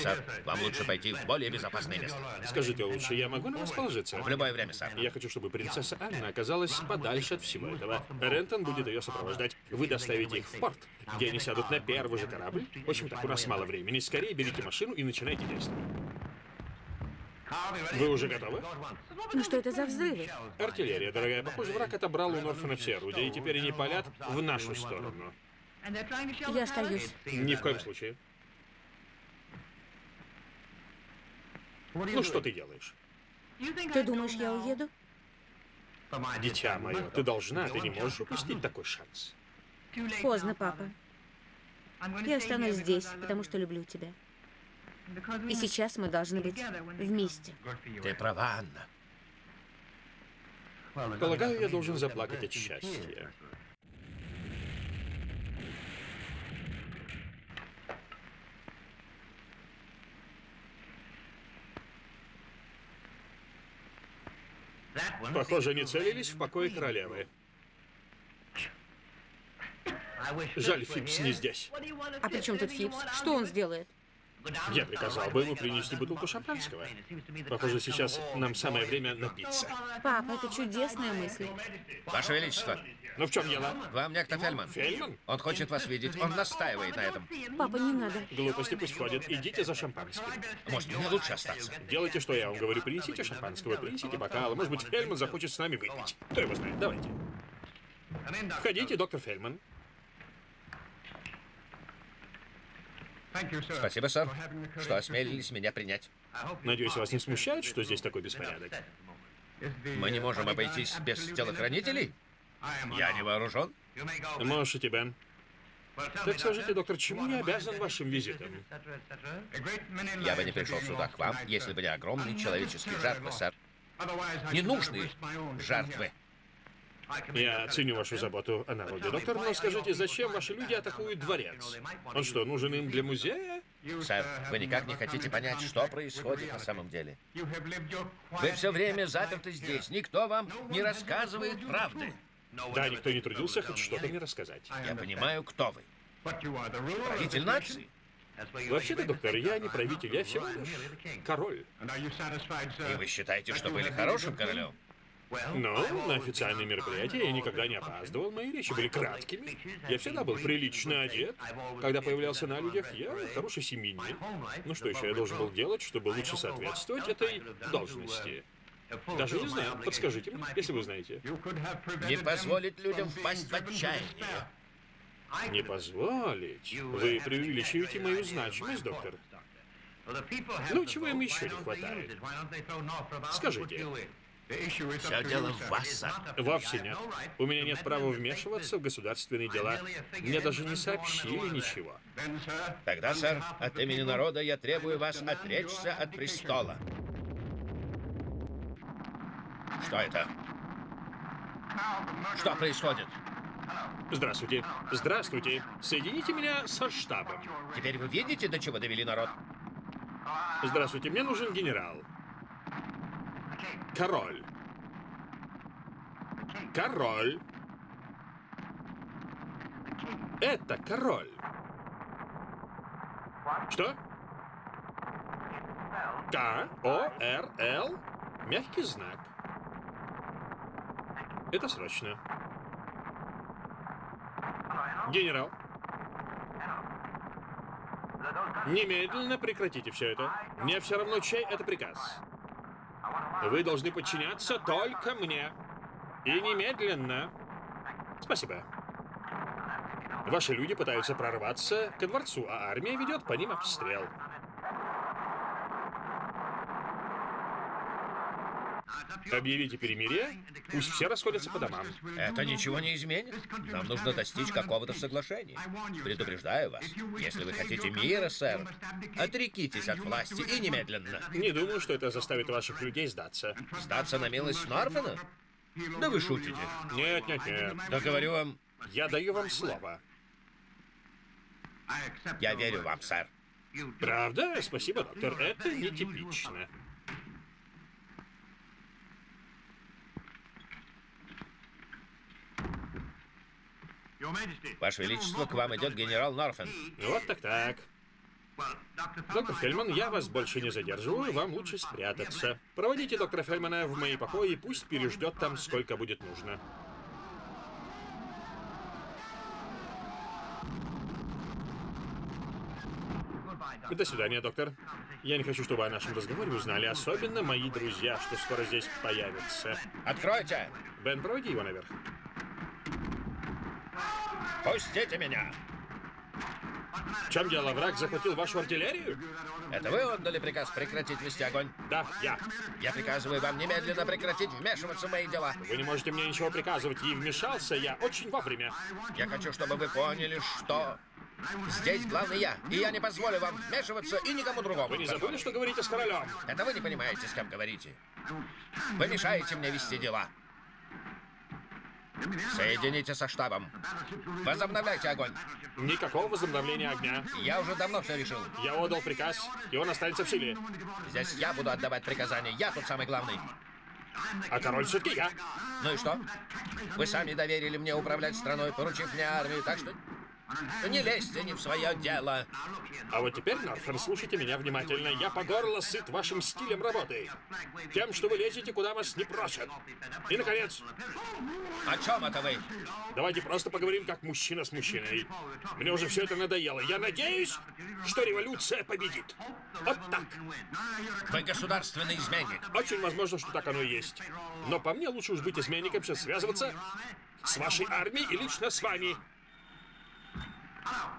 Speaker 1: Сэр, вам лучше пойти в более безопасное место.
Speaker 3: Скажите лучше, я могу на вас положиться?
Speaker 1: В любое время, сэр.
Speaker 3: Я хочу, чтобы принцесса Анна оказалась подальше от всего этого. Рентон будет ее сопровождать. Вы доставите их в порт, где они сядут на первый же корабль. В общем, так у нас мало времени. Скорее берите машину и начинайте действовать. Вы уже готовы?
Speaker 2: Ну что это за взрывы?
Speaker 3: Артиллерия, дорогая. Похоже, враг отобрал у Норфена все орудия, и теперь они палят в нашу сторону.
Speaker 2: Я остаюсь.
Speaker 3: Ни в коем случае. Ну что ты делаешь?
Speaker 2: Ты думаешь, я уеду?
Speaker 3: Дитя мое, ты должна, ты не можешь упустить такой шанс.
Speaker 2: Поздно, папа. Я останусь здесь, потому что люблю тебя. И сейчас мы должны быть вместе.
Speaker 1: Ты права, Анна.
Speaker 3: Полагаю, я должен заплакать от счастья. Похоже, они целились в покое королевы. Жаль, Фипс не здесь.
Speaker 2: А при чем тут Фипс? Что он сделает?
Speaker 3: Я приказал бы ему принести бутылку шампанского. Похоже, сейчас нам самое время напиться.
Speaker 2: Папа, это чудесная мысль.
Speaker 1: Ваше Величество,
Speaker 3: Ну в чем дело?
Speaker 1: вам некто Фельман.
Speaker 3: Фельман?
Speaker 1: Он хочет вас видеть, он настаивает на этом.
Speaker 2: Папа, не надо.
Speaker 3: Глупости пусть ходят. Идите за шампанским.
Speaker 1: Может, мне лучше остаться?
Speaker 3: Делайте, что я вам говорю. Принесите шампанского, принесите бокалы. Может быть, Фельман захочет с нами выпить. Кто его знает? Давайте. Входите, доктор Фельман.
Speaker 1: Спасибо, сэр, что осмелились меня принять.
Speaker 3: Надеюсь, вас не смущает, что здесь такой беспорядок?
Speaker 1: Мы не можем обойтись без телохранителей? Я не вооружен.
Speaker 3: Можете, Бен. Так скажите, доктор, чему я обязан вашим визитом?
Speaker 1: Я бы не пришел сюда к вам, если бы не огромные человеческие жертвы, сэр. Ненужные жертвы.
Speaker 3: Я ценю вашу заботу о народе, доктор, но скажите, зачем ваши люди атакуют дворец? Он что, нужен им для музея?
Speaker 1: Сэр, вы никак не хотите понять, что происходит на самом деле. Вы все время заперты здесь. Никто вам не рассказывает правды.
Speaker 3: Да, никто не трудился хоть что-то мне рассказать.
Speaker 1: Я понимаю, кто вы. Правитель нации.
Speaker 3: Вообще-то, доктор, я не правитель, я всего лишь король.
Speaker 1: И вы считаете, что были хорошим королем?
Speaker 3: Но на официальные мероприятия я никогда не опаздывал, мои речи были краткими. Я всегда был прилично одет. Когда появлялся на людях, я хороший семьянин. Ну что еще я должен был делать, чтобы лучше соответствовать этой должности? Даже не знаю, подскажите мне, если вы знаете.
Speaker 1: Не позволить людям впасть в отчаяние.
Speaker 3: Не позволить? Вы преувеличиваете мою значимость, доктор. Ну, чего им еще не хватает? Скажите.
Speaker 1: Все дело в вас, сэр.
Speaker 3: Вовсе нет. У меня нет права вмешиваться в государственные дела. Мне даже не сообщили ничего.
Speaker 1: Тогда, сэр, от имени народа я требую вас отречься от престола. Что это? Что происходит?
Speaker 3: Здравствуйте. Здравствуйте. Соедините меня со штабом.
Speaker 1: Теперь вы видите, до чего довели народ?
Speaker 3: Здравствуйте, мне нужен генерал. Король. Король. Это король. Что? К-О-Р-Л. Мягкий знак. Это срочно. Генерал. Немедленно прекратите все это. Мне все равно, чей это приказ. Вы должны подчиняться только мне. И немедленно. Спасибо. Ваши люди пытаются прорваться ко дворцу, а армия ведет по ним обстрел. Объявите перемирие, пусть все расходятся по домам.
Speaker 1: Это ничего не изменит. Нам нужно достичь какого-то соглашения. Предупреждаю вас, если вы хотите мира, сэр, отрекитесь от власти и немедленно.
Speaker 3: Не думаю, что это заставит ваших людей сдаться.
Speaker 1: Сдаться на милость Норфена? Да вы шутите.
Speaker 3: Нет, нет, нет.
Speaker 1: Да говорю вам,
Speaker 3: Я даю вам слово.
Speaker 1: я верю вам, сэр.
Speaker 3: Правда? Спасибо, доктор. Это нетипично.
Speaker 1: Ваше Величество, к вам идет генерал Норфен.
Speaker 3: Вот так так. Доктор Фельман, я вас больше не задерживаю, вам лучше спрятаться. Проводите доктора Фельмана в мои покои, и пусть переждет там, сколько будет нужно. До свидания, доктор. Я не хочу, чтобы о нашем разговоре узнали, особенно мои друзья, что скоро здесь появятся.
Speaker 1: Откройте!
Speaker 3: Бен, проводи его наверх.
Speaker 1: Пустите меня!
Speaker 3: В чем дело? Враг захватил вашу артиллерию?
Speaker 1: Это вы отдали приказ прекратить вести огонь?
Speaker 3: Да, я.
Speaker 1: Я приказываю вам немедленно прекратить вмешиваться в мои дела.
Speaker 3: Вы не можете мне ничего приказывать, и вмешался я очень вовремя.
Speaker 1: Я хочу, чтобы вы поняли, что здесь главный я, и я не позволю вам вмешиваться и никому другому.
Speaker 3: Вы не забыли, что говорите с королем?
Speaker 1: Это вы не понимаете, с кем говорите. Вы мешаете мне вести дела. Соедините со штабом. Возобновляйте огонь.
Speaker 3: Никакого возобновления огня.
Speaker 1: Я уже давно все решил.
Speaker 3: Я отдал приказ, и он останется в силе.
Speaker 1: Здесь я буду отдавать приказания. Я тут самый главный.
Speaker 3: А король все-таки я.
Speaker 1: Ну и что? Вы сами доверили мне управлять страной, поручив мне армию, так что не лезьте не в свое дело.
Speaker 3: А вот теперь, Норфен, слушайте меня внимательно. Я по горло сыт вашим стилем работы. Тем, что вы лезете, куда вас не просят. И, наконец,
Speaker 1: О чем это вы?
Speaker 3: давайте просто поговорим как мужчина с мужчиной. Мне уже все это надоело. Я надеюсь, что революция победит. Вот так.
Speaker 1: Вы государственный изменник.
Speaker 3: Очень возможно, что так оно и есть. Но по мне лучше уж быть изменником, чем связываться с вашей армией и лично с вами.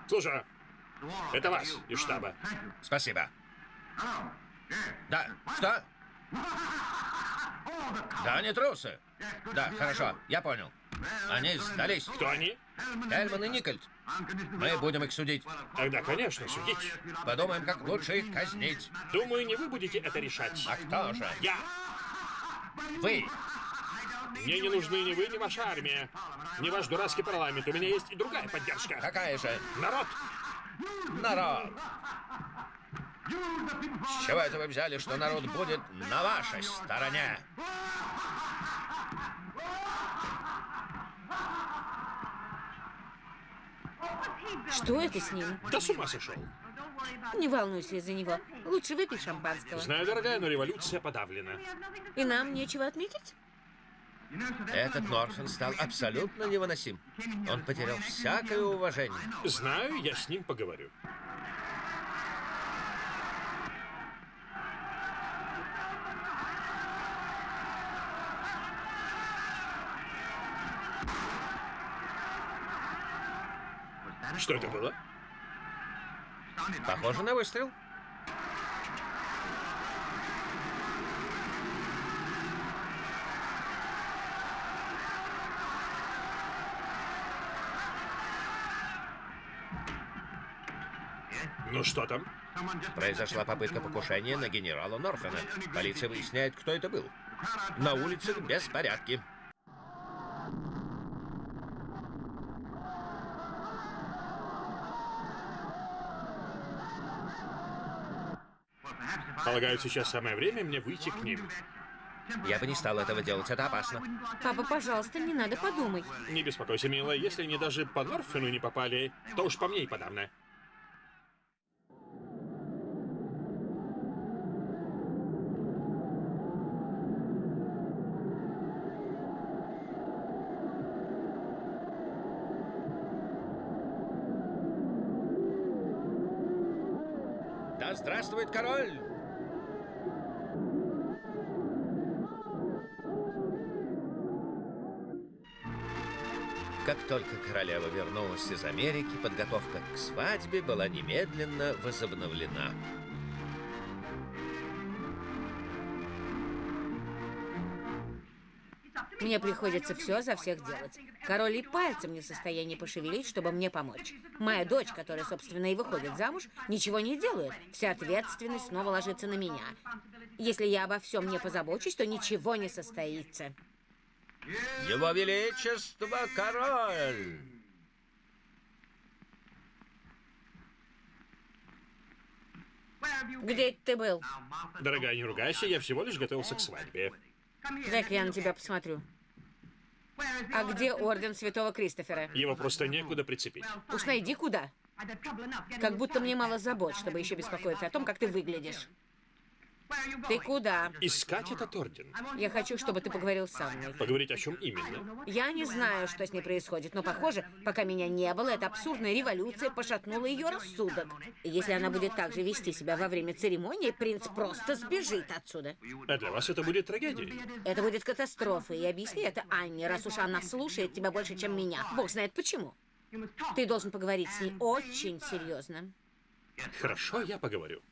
Speaker 3: Слушай, это вас из штаба.
Speaker 1: Спасибо. Да, что? Да, они трусы. Да, хорошо, я понял. Они сдались.
Speaker 3: Кто они?
Speaker 1: Эльман и Никольд. Мы будем их судить.
Speaker 3: Тогда, конечно, судить.
Speaker 1: Подумаем, как лучше их казнить.
Speaker 3: Думаю, не вы будете это решать.
Speaker 1: А кто же?
Speaker 3: Я.
Speaker 1: Вы.
Speaker 3: Мне не нужны ни вы, ни ваша армия. Ни ваш дурацкий парламент. У меня есть и другая поддержка.
Speaker 1: Какая же?
Speaker 3: Народ!
Speaker 1: Народ. С чего это вы взяли, что народ будет на вашей стороне?
Speaker 2: Что это с ним?
Speaker 3: Да с ума сошел.
Speaker 2: Не волнуйся из-за него. Лучше выпей шампанского.
Speaker 3: Знаю, дорогая, но революция подавлена.
Speaker 2: И нам нечего отметить?
Speaker 1: Этот Норфен стал абсолютно невыносим. Он потерял всякое уважение.
Speaker 3: Знаю, я с ним поговорю. Что это было?
Speaker 1: Похоже на выстрел.
Speaker 3: Ну что там?
Speaker 1: Произошла попытка покушения на генерала Норфена. Полиция выясняет, кто это был. На улицах беспорядки.
Speaker 3: Полагаю, сейчас самое время мне выйти к ним.
Speaker 1: Я бы не стал этого делать, это опасно.
Speaker 2: Папа, пожалуйста, не надо, подумай.
Speaker 3: Не беспокойся, милая, если они даже по Норфену не попали, то уж по мне и подавно.
Speaker 1: Вернулась из Америки, подготовка к свадьбе была немедленно возобновлена.
Speaker 2: Мне приходится все за всех делать. Король и пальцем не в состоянии пошевелить, чтобы мне помочь. Моя дочь, которая, собственно, и выходит замуж, ничего не делает. Вся ответственность снова ложится на меня. Если я обо всем не позабочусь, то ничего не состоится.
Speaker 1: Его Величество король!
Speaker 2: Где ты был?
Speaker 3: Дорогая, не ругайся, я всего лишь готовился к свадьбе.
Speaker 2: Дай-ка я на тебя посмотрю. А где орден Святого Кристофера?
Speaker 3: Его просто некуда прицепить.
Speaker 2: Уж найди куда. Как будто мне мало забот, чтобы еще беспокоиться о том, как ты выглядишь. Ты куда?
Speaker 3: Искать этот орден.
Speaker 2: Я хочу, чтобы ты поговорил со мной.
Speaker 3: Поговорить о чем именно?
Speaker 2: Я не знаю, что с ней происходит, но, похоже, пока меня не было, эта абсурдная революция пошатнула ее рассудок. И если она будет так же вести себя во время церемонии, принц просто сбежит отсюда.
Speaker 3: А для вас это будет трагедией.
Speaker 2: Это будет катастрофой. И объясни это Анне, раз уж она слушает тебя больше, чем меня. Бог знает почему. Ты должен поговорить с ней очень серьезно.
Speaker 3: Хорошо, я поговорю.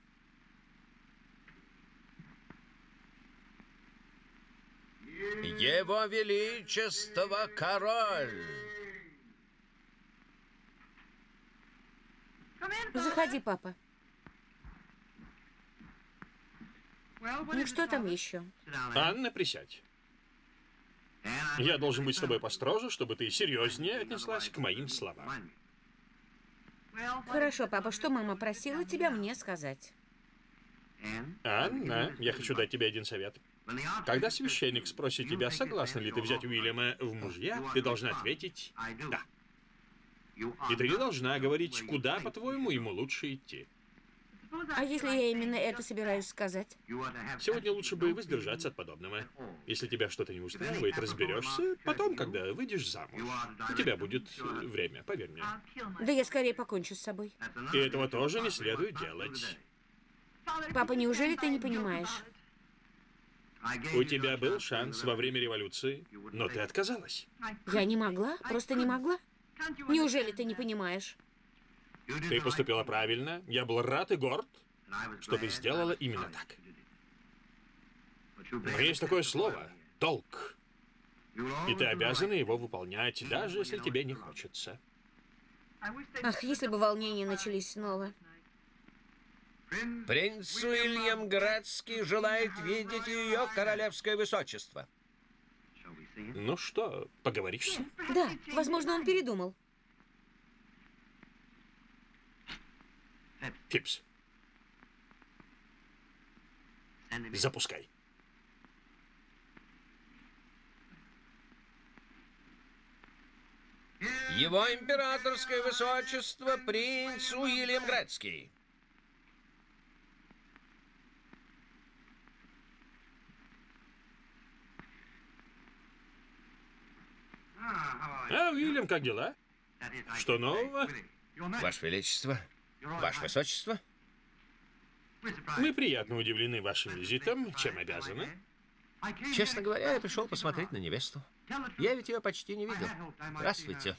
Speaker 1: Его Величество король!
Speaker 2: Заходи, папа. Ну что там еще?
Speaker 3: Анна, присядь. Я должен быть с тобой построже, чтобы ты серьезнее отнеслась к моим словам.
Speaker 2: Хорошо, папа, что мама просила тебя мне сказать?
Speaker 3: Анна, я хочу дать тебе один совет. Когда священник спросит тебя, согласна ли ты взять Уильяма в мужья, ты должна ответить «да». И ты не должна говорить, куда, по-твоему, ему лучше идти.
Speaker 2: А если я именно это собираюсь сказать?
Speaker 3: Сегодня лучше бы воздержаться от подобного. Если тебя что-то не устраивает, разберешься потом, когда выйдешь замуж. У тебя будет время, поверь мне.
Speaker 2: Да я скорее покончу с собой.
Speaker 3: И этого тоже не следует делать.
Speaker 2: Папа, неужели ты не понимаешь?
Speaker 3: У тебя был шанс во время революции, но ты отказалась.
Speaker 2: Я не могла, просто не могла. Неужели ты не понимаешь?
Speaker 3: Ты поступила правильно. Я был рад и горд, что ты сделала именно так. Но есть такое слово — долг. И ты обязана его выполнять, даже если тебе не хочется.
Speaker 2: Ах, если бы волнения начались снова.
Speaker 1: Принц Уильям Градский желает видеть ее королевское высочество.
Speaker 3: Ну что, поговоришь с ним?
Speaker 2: Да, возможно, он передумал.
Speaker 3: Фипс, запускай.
Speaker 1: Его императорское высочество принц Уильям Градский.
Speaker 3: А, Уильям, как дела? Что нового?
Speaker 1: Ваше Величество, Ваше Высочество,
Speaker 3: Мы приятно удивлены вашим визитом. Чем обязаны?
Speaker 1: честно говоря, я пришел посмотреть на невесту. Я ведь ее почти не видел. Здравствуйте.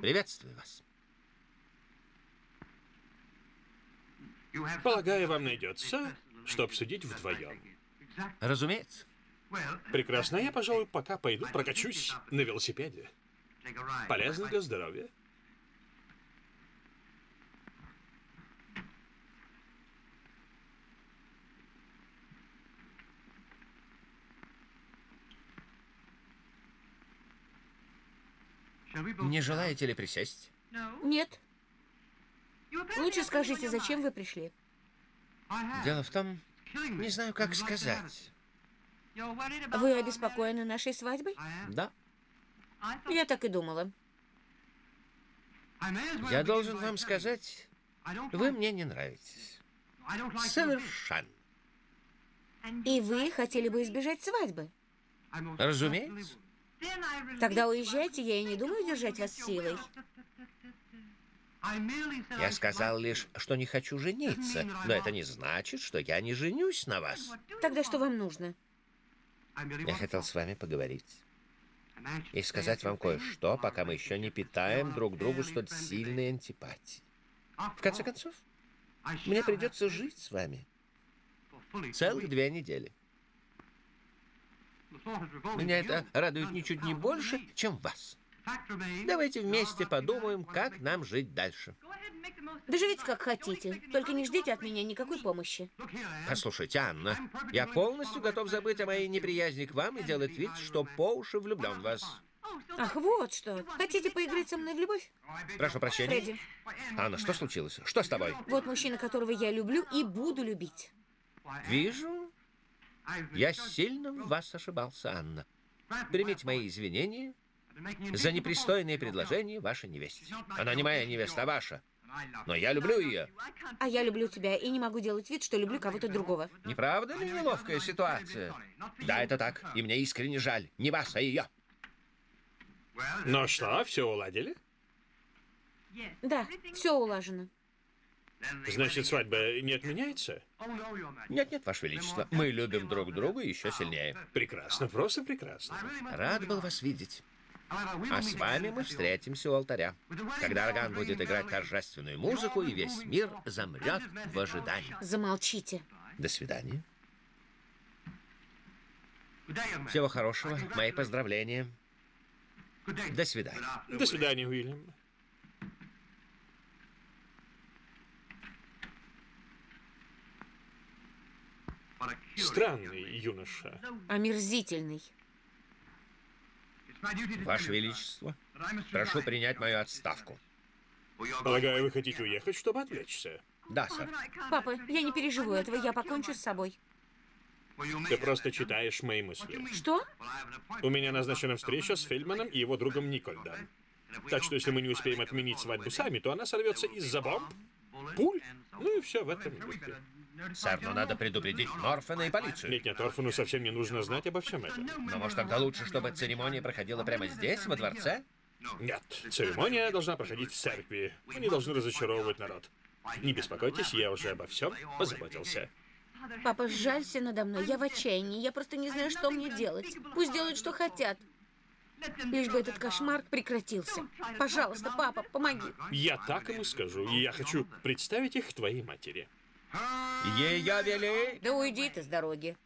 Speaker 1: Приветствую вас.
Speaker 3: Полагаю, вам найдется, что обсудить вдвоем.
Speaker 1: Разумеется.
Speaker 3: Прекрасно, я, пожалуй, пока пойду прокачусь на велосипеде. Полезно для здоровья.
Speaker 1: Не желаете ли присесть?
Speaker 2: Нет. Лучше скажите, зачем вы пришли?
Speaker 1: Дело в том, не знаю, как сказать.
Speaker 2: Вы обеспокоены нашей свадьбой?
Speaker 1: Да,
Speaker 2: Я так и думала.
Speaker 1: я должен вам сказать, вы мне не нравитесь. Совершенно.
Speaker 2: И вы хотели бы избежать свадьбы?
Speaker 1: Разумеется.
Speaker 2: Тогда уезжайте, я и не думаю держать вас силой.
Speaker 1: Я сказал лишь, что не хочу жениться, но это не значит, что я не женюсь на вас.
Speaker 2: Тогда что вам нужно?
Speaker 1: Я хотел с вами поговорить и сказать вам кое-что, пока мы еще не питаем друг другу столь сильной антипатии. В конце концов, мне придется жить с вами целых две недели. Меня это радует ничуть не больше, чем вас. Давайте вместе подумаем, как нам жить дальше.
Speaker 2: Да живите как хотите, только не ждите от меня никакой помощи.
Speaker 1: Послушайте, Анна, я полностью готов забыть о моей неприязни к вам и делать вид, что по уши влюблен в вас.
Speaker 2: Ах, вот что. Хотите поиграть со мной в любовь?
Speaker 1: Прошу прощения.
Speaker 2: Фредди,
Speaker 1: Анна, что случилось? Что с тобой?
Speaker 2: вот мужчина, которого я люблю и буду любить.
Speaker 1: Вижу, я сильно в вас ошибался, Анна. Примите мои извинения за непристойные предложения вашей невесте. Она не моя невеста, а ваша. Но я люблю ее.
Speaker 2: А я люблю тебя и не могу делать вид, что люблю кого-то другого.
Speaker 1: Не правда ли неловкая ситуация? Да, это так. И мне искренне жаль. Не вас, а ее.
Speaker 3: Ну что, все уладили?
Speaker 2: Да, все улажено.
Speaker 3: Значит, свадьба не отменяется?
Speaker 1: Нет-нет, Ваше Величество. Мы любим друг друга еще сильнее.
Speaker 3: Прекрасно, просто прекрасно.
Speaker 1: Рад был вас видеть. А с вами мы встретимся у алтаря, когда орган будет играть торжественную музыку, и весь мир замрет в ожидании.
Speaker 2: Замолчите.
Speaker 1: До свидания. Всего хорошего. Мои поздравления. До свидания.
Speaker 3: До свидания, Уильям. Странный юноша.
Speaker 2: Омерзительный.
Speaker 1: Ваше Величество, прошу принять мою отставку.
Speaker 3: Полагаю, вы хотите уехать, чтобы отвлечься.
Speaker 1: Да, сэр.
Speaker 2: Папа, я не переживу этого, я покончу с собой.
Speaker 3: Ты просто читаешь мои мысли.
Speaker 2: Что?
Speaker 3: У меня назначена встреча с Фельдманом и его другом Никольдом. Так что если мы не успеем отменить свадьбу сами, то она сорвется из-за бомб, пуль, ну и все в этом духе.
Speaker 1: Сэр, но надо предупредить Норфена и полицию.
Speaker 3: Нет, нет, Орфану совсем не нужно знать обо всем этом.
Speaker 1: Но может тогда лучше, чтобы церемония проходила прямо здесь, во дворце?
Speaker 3: Нет, церемония должна проходить в церкви. Они должны разочаровывать народ. Не беспокойтесь, я уже обо всем позаботился.
Speaker 2: Папа, сжалься надо мной, я в отчаянии, я просто не знаю, что мне делать. Пусть делают, что хотят. Лишь бы этот кошмар прекратился. Пожалуйста, папа, помоги.
Speaker 3: Я так ему скажу, и я хочу представить их твоей матери.
Speaker 1: Ее вели...
Speaker 2: Да уйди ты с дороги.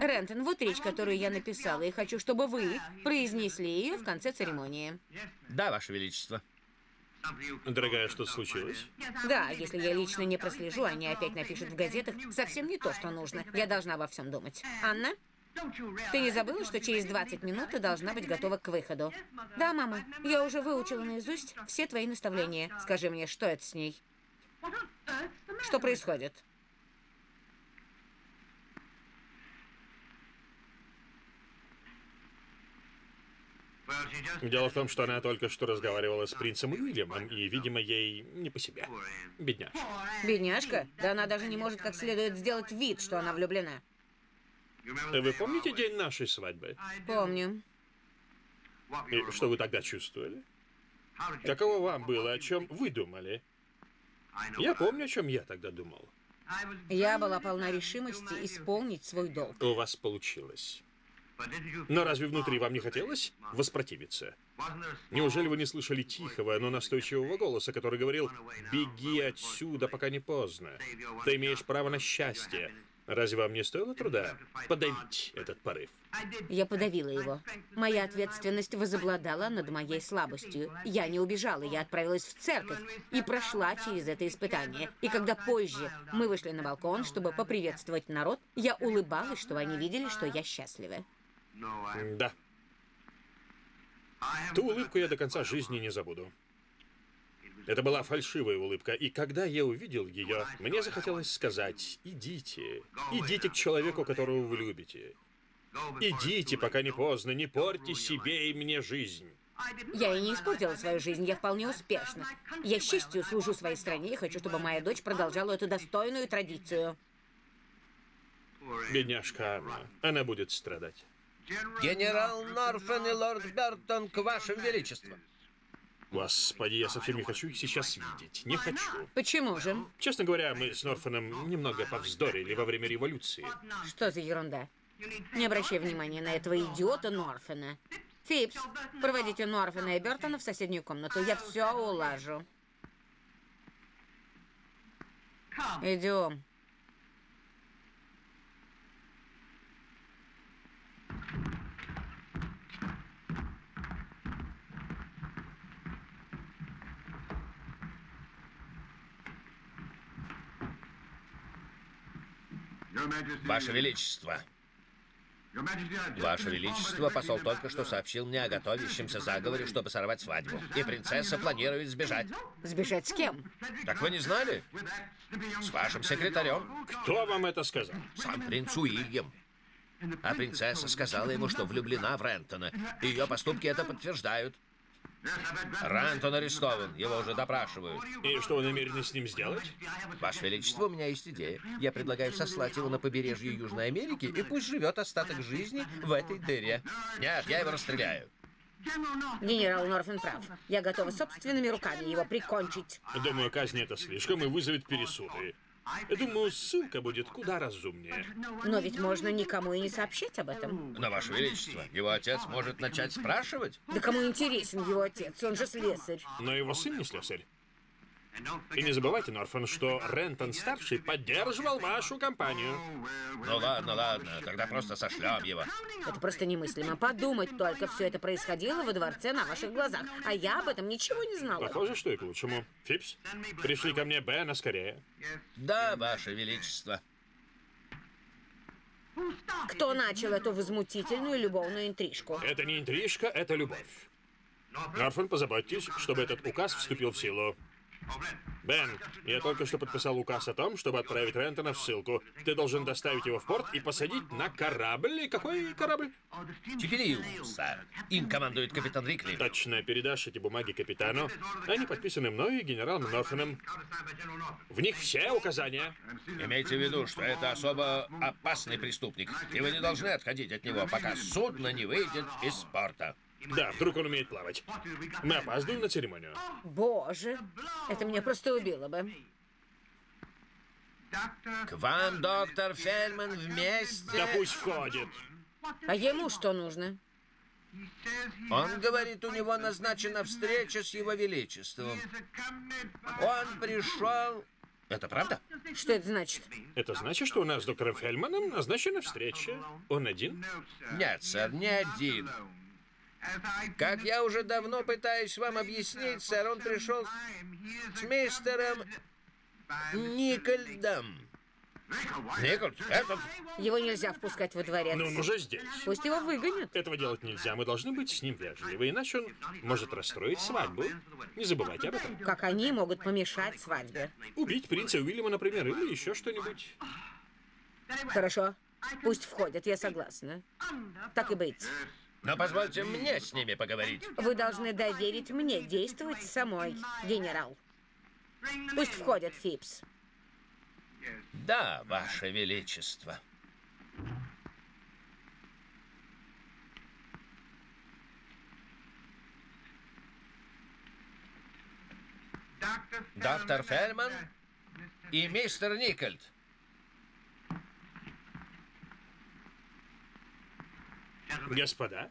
Speaker 2: Рентон, вот речь, которую я написала, и хочу, чтобы вы произнесли ее в конце церемонии.
Speaker 1: Да, Ваше Величество.
Speaker 3: Дорогая, что случилось?
Speaker 2: Да, если я лично не прослежу, они опять напишут в газетах совсем не то, что нужно. Я должна обо всем думать. Анна? Ты не забыла, что через 20 минут ты должна быть готова к выходу? Да, мама. Я уже выучила наизусть все твои наставления. Скажи мне, что это с ней? Что происходит?
Speaker 3: Дело в том, что она только что разговаривала с принцем Уильямом, и, видимо, ей не по себе. Бедняжка.
Speaker 2: Бедняжка? Да она даже не может как следует сделать вид, что она влюблена.
Speaker 3: Вы помните день нашей свадьбы?
Speaker 2: Помню.
Speaker 3: И что вы тогда чувствовали? Каково вам было, о чем вы думали? Я помню, о чем я тогда думал.
Speaker 2: Я была полна решимости исполнить свой долг.
Speaker 3: У вас получилось. Но разве внутри вам не хотелось воспротивиться? Неужели вы не слышали тихого, но настойчивого голоса, который говорил «Беги отсюда, пока не поздно. Ты имеешь право на счастье». Разве вам не стоило труда подавить этот порыв?
Speaker 2: Я подавила его. Моя ответственность возобладала над моей слабостью. Я не убежала, я отправилась в церковь и прошла через это испытание. И когда позже мы вышли на балкон, чтобы поприветствовать народ, я улыбалась, чтобы они видели, что я счастлива.
Speaker 3: Да. Ту улыбку я до конца жизни не забуду. Это была фальшивая улыбка, и когда я увидел ее, мне захотелось сказать «Идите, идите к человеку, которого вы любите. Идите, пока не поздно, не порти себе и мне жизнь».
Speaker 2: Я и не испортила свою жизнь, я вполне успешна. Я с честью служу своей стране и хочу, чтобы моя дочь продолжала эту достойную традицию.
Speaker 3: Бедняжка Анна, она будет страдать.
Speaker 1: Генерал Норфен и лорд Бертон к вашим величествам.
Speaker 3: Господи, я совсем не хочу их сейчас видеть. Не хочу.
Speaker 2: Почему же?
Speaker 3: Честно говоря, мы с Норфаном немного повздорили во время революции.
Speaker 2: Что за ерунда? Не обращай внимания на этого идиота Норфена. Фипс, проводите Норфена и Бертона в соседнюю комнату. Я все улажу. Идем.
Speaker 1: Ваше Величество. Ваше Величество, посол только что сообщил мне о готовящемся заговоре, чтобы сорвать свадьбу. И принцесса планирует сбежать.
Speaker 2: Сбежать с кем?
Speaker 1: Так вы не знали? С вашим секретарем.
Speaker 3: Кто вам это сказал?
Speaker 1: Сам принц Уильям. А принцесса сказала ему, что влюблена в Рентона. Ее поступки это подтверждают. Рентон арестован, его уже допрашивают.
Speaker 3: И что вы намерены с ним сделать?
Speaker 1: Ваше Величество, у меня есть идея. Я предлагаю сослать его на побережье Южной Америки, и пусть живет остаток жизни в этой дыре. Нет, я его расстреляю.
Speaker 2: Генерал Норфен прав. Я готова собственными руками его прикончить.
Speaker 3: Думаю, казнь это слишком и вызовет пересуды. Я думаю, ссылка будет куда разумнее.
Speaker 2: Но ведь можно никому и не сообщить об этом.
Speaker 1: Но, Ваше Величество, его отец может начать спрашивать.
Speaker 2: Да кому интересен его отец? Он же слесарь.
Speaker 3: Но его сын не слесарь. И не забывайте, Норфан, что Рентон-старший поддерживал вашу компанию.
Speaker 1: Ну ладно, ладно, тогда просто сошлем его.
Speaker 2: Это просто немыслимо. Подумать только, все это происходило во дворце на ваших глазах. А я об этом ничего не знала.
Speaker 3: Похоже, что и к лучшему. Фипс, пришли ко мне Бена скорее.
Speaker 1: Да, Ваше Величество.
Speaker 2: Кто начал эту возмутительную любовную интрижку?
Speaker 3: Это не интрижка, это любовь. Норфан, позаботьтесь, чтобы этот указ вступил в силу. Бен, я только что подписал указ о том, чтобы отправить Рентона в ссылку. Ты должен доставить его в порт и посадить на корабль. И какой корабль?
Speaker 1: Чипилиум, сэр. Им командует капитан Рикли.
Speaker 3: Точно, передашь эти бумаги капитану. Они подписаны мной и генералом Норфаном. В них все указания.
Speaker 1: Имейте в виду, что это особо опасный преступник, и вы не должны отходить от него, пока судно не выйдет из порта.
Speaker 3: Да, вдруг он умеет плавать. Мы опаздываем на церемонию.
Speaker 2: Боже, это меня просто убило бы.
Speaker 1: К вам, доктор Фельман, вместе.
Speaker 3: Да пусть входит.
Speaker 2: А ему что нужно?
Speaker 1: Он говорит, у него назначена встреча с его величеством. Он пришел... Это правда?
Speaker 2: Что это значит?
Speaker 3: Это значит, что у нас с доктором Фельманом назначена встреча. Он один?
Speaker 1: Нет, сэр, не один. Как я уже давно пытаюсь вам объяснить, сэр, он пришел с мистером Никольдом. Никольд, этот...
Speaker 2: Его нельзя впускать во дворец.
Speaker 3: Но он уже здесь.
Speaker 2: Пусть его выгонят.
Speaker 3: Этого делать нельзя. Мы должны быть с ним вежливы, иначе он может расстроить свадьбу. Не забывайте об этом.
Speaker 2: Как они могут помешать свадьбе?
Speaker 3: Убить принца Уильяма, например, или еще что-нибудь.
Speaker 2: Хорошо. Пусть входят, я согласна. Так и быть.
Speaker 1: Но позвольте мне с ними поговорить.
Speaker 2: Вы должны доверить мне действовать самой, генерал. Пусть входят, Фипс.
Speaker 1: Да, Ваше Величество. Доктор Фельман и мистер Никольд.
Speaker 3: Господа,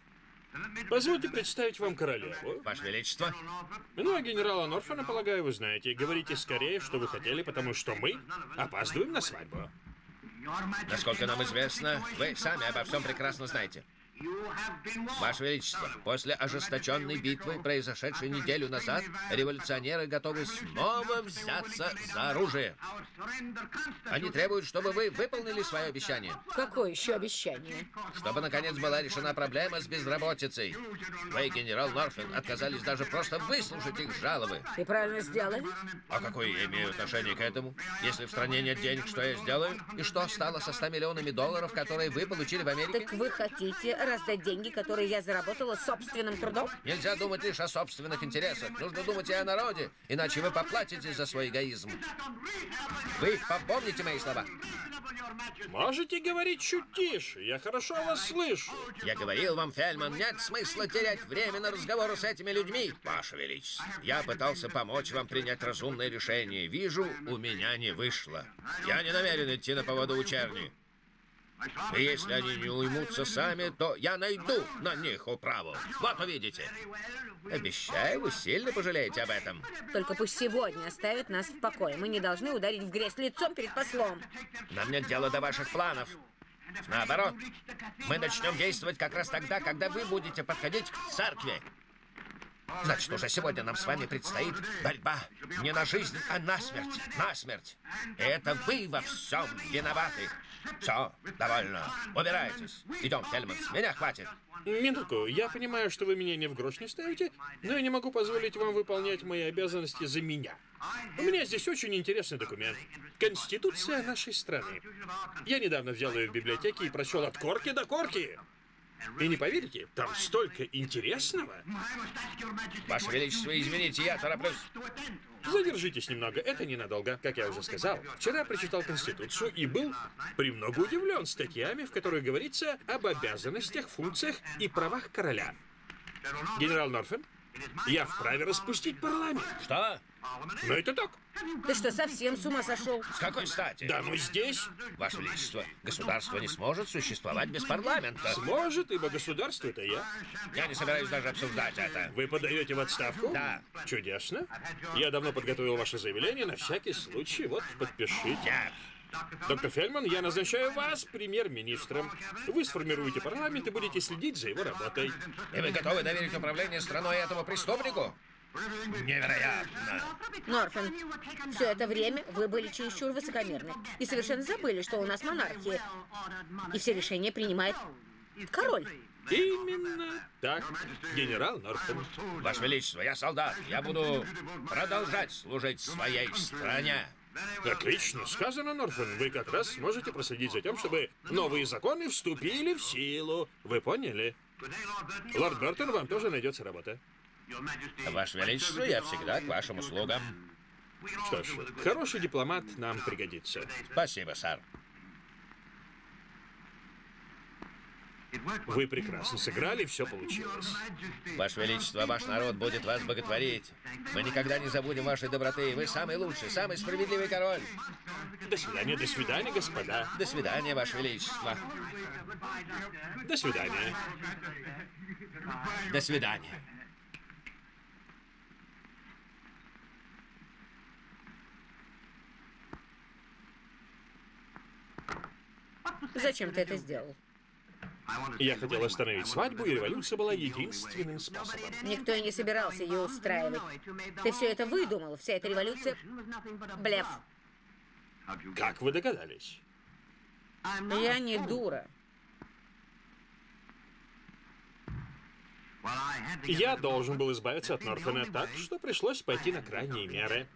Speaker 3: позвольте представить вам королеву.
Speaker 1: Ваше Величество.
Speaker 3: Ну, а генерала Норфана, полагаю, вы знаете. Говорите скорее, что вы хотели, потому что мы опаздываем на свадьбу.
Speaker 1: Насколько нам известно, вы сами обо всем прекрасно знаете. Ваше Величество, после ожесточенной битвы, произошедшей неделю назад, революционеры готовы снова взяться за оружие. Они требуют, чтобы вы выполнили свое обещание.
Speaker 2: Какое еще обещание?
Speaker 1: Чтобы, наконец, была решена проблема с безработицей. Вы, генерал Норфин, отказались даже просто выслушать их жалобы.
Speaker 2: И правильно сделали?
Speaker 1: А какое я имею отношение к этому? Если в стране нет денег, что я сделаю? И что стало со 100 миллионами долларов, которые вы получили в Америке?
Speaker 2: Так вы хотите раздать деньги, которые я заработала собственным трудом?
Speaker 1: Нельзя думать лишь о собственных интересах. Нужно думать и о народе, иначе вы поплатитесь за свой эгоизм. Вы попомните мои слова?
Speaker 3: Можете говорить чуть тише, я хорошо вас слышу.
Speaker 1: Я говорил вам, Фельман, нет смысла терять время на разговоры с этими людьми. Ваше Величество, я пытался помочь вам принять разумное решение. Вижу, у меня не вышло. Я не намерен идти на поводу у черни. И если они не уймутся сами, то я найду на них управу. Вот увидите. Обещаю, вы сильно пожалеете об этом.
Speaker 2: Только пусть сегодня оставят нас в покое. Мы не должны ударить в грязь лицом перед послом.
Speaker 1: Нам нет дела до ваших планов. Наоборот, мы начнем действовать как раз тогда, когда вы будете подходить к церкви. Значит, уже сегодня нам с вами предстоит борьба не на жизнь, а на смерть. На смерть. И это вы во всем виноваты. Все, довольно. Убирайтесь. Идем, Хельман, с меня хватит.
Speaker 3: Минутку, я понимаю, что вы меня ни в грош не ставите, но я не могу позволить вам выполнять мои обязанности за меня. У меня здесь очень интересный документ. Конституция нашей страны. Я недавно взял ее в библиотеке и прочел от корки до корки. И не поверите, там столько интересного.
Speaker 1: Ваше Величество, извините, я тороплюсь.
Speaker 3: Задержитесь немного, это ненадолго. Как я уже сказал, вчера прочитал Конституцию и был премного удивлен статьями, в которых говорится об обязанностях, функциях и правах короля. Генерал Норфен, Я вправе распустить парламент.
Speaker 1: Что?
Speaker 3: Но это так.
Speaker 2: Ты что, совсем с ума сошел?
Speaker 1: С какой стати?
Speaker 3: Да, мы здесь.
Speaker 1: Ваше Величество, государство не сможет существовать без парламента.
Speaker 3: Сможет, ибо государство это я.
Speaker 1: Я не собираюсь даже обсуждать это.
Speaker 3: Вы подаете в отставку?
Speaker 1: Да.
Speaker 3: Чудесно. Я давно подготовил ваше заявление на всякий случай. Вот, подпишите.
Speaker 1: Нет.
Speaker 3: Доктор Фельман, я назначаю вас премьер-министром. Вы сформируете парламент и будете следить за его работой.
Speaker 1: И вы готовы доверить управление страной этому преступнику? Невероятно.
Speaker 2: Норфен, все это время вы были чересчур высокомерны и совершенно забыли, что у нас монархия. И все решения принимает король.
Speaker 3: Именно так, генерал Норфен.
Speaker 1: Ваше Величество, я солдат. Я буду продолжать служить своей стране.
Speaker 3: Отлично сказано, Норфен. Вы как раз сможете проследить за тем, чтобы новые законы вступили в силу. Вы поняли? Лорд Бертон, вам тоже найдется работа.
Speaker 1: Ваше Величество, я всегда к вашим услугам.
Speaker 3: Что ж, хороший дипломат нам пригодится.
Speaker 1: Спасибо, сэр.
Speaker 3: Вы прекрасно сыграли, все получилось.
Speaker 1: Ваше Величество, ваш народ будет вас боготворить. Мы никогда не забудем вашей доброты. Вы самый лучший, самый справедливый король.
Speaker 3: До свидания, до свидания, господа.
Speaker 1: До свидания, Ваше Величество.
Speaker 3: До свидания.
Speaker 1: До свидания.
Speaker 2: Зачем ты это сделал?
Speaker 3: Я хотел остановить свадьбу, и революция была единственным способом.
Speaker 2: Никто и не собирался ее устраивать. Ты все это выдумал, вся эта революция... Блеф.
Speaker 3: Как вы догадались?
Speaker 2: Я не дура.
Speaker 3: Я должен был избавиться от Норфена так, что пришлось пойти на крайние меры.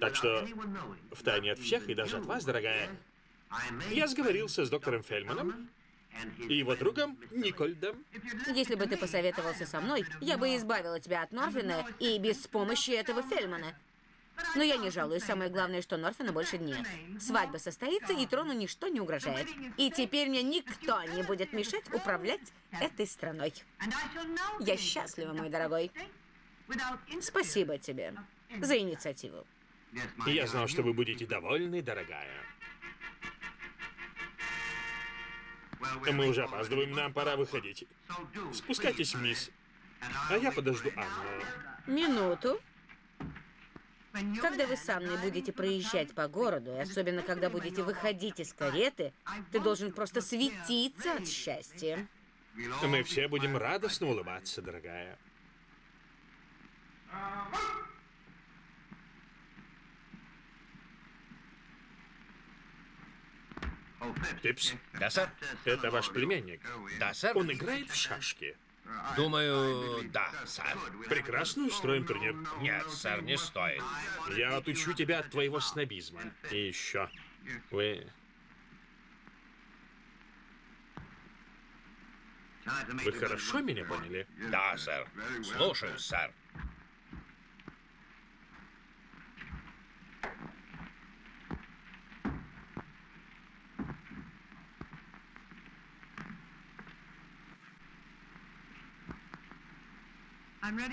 Speaker 3: Так что, втайне от всех и даже от вас, дорогая, я сговорился с доктором Фельманом и его другом Никольдом.
Speaker 2: Если бы ты посоветовался со мной, я бы избавила тебя от Норфина и без помощи этого Фельмана. Но я не жалуюсь. Самое главное, что Норфина больше нет. Свадьба состоится, и трону ничто не угрожает. И теперь мне никто не будет мешать управлять этой страной. Я счастлива, мой дорогой. Спасибо тебе за инициативу.
Speaker 3: Я знал, что вы будете довольны, дорогая. Мы уже опаздываем, нам пора выходить. Спускайтесь вниз, а я подожду Анну.
Speaker 2: Минуту. Когда вы со мной будете проезжать по городу, и особенно когда будете выходить из кареты, ты должен просто светиться от счастья.
Speaker 3: Мы все будем радостно улыбаться, дорогая. Пипс,
Speaker 1: Да, сэр?
Speaker 3: это ваш племянник.
Speaker 1: Да, сэр?
Speaker 3: Он играет в шашки.
Speaker 1: Думаю, да, сэр.
Speaker 3: Прекрасно устроим турнир.
Speaker 1: Нет, сэр, не стоит.
Speaker 3: Я отучу тебя от твоего снобизма. И еще. Вы... Вы хорошо меня поняли?
Speaker 1: Да, сэр. Слушаю, сэр.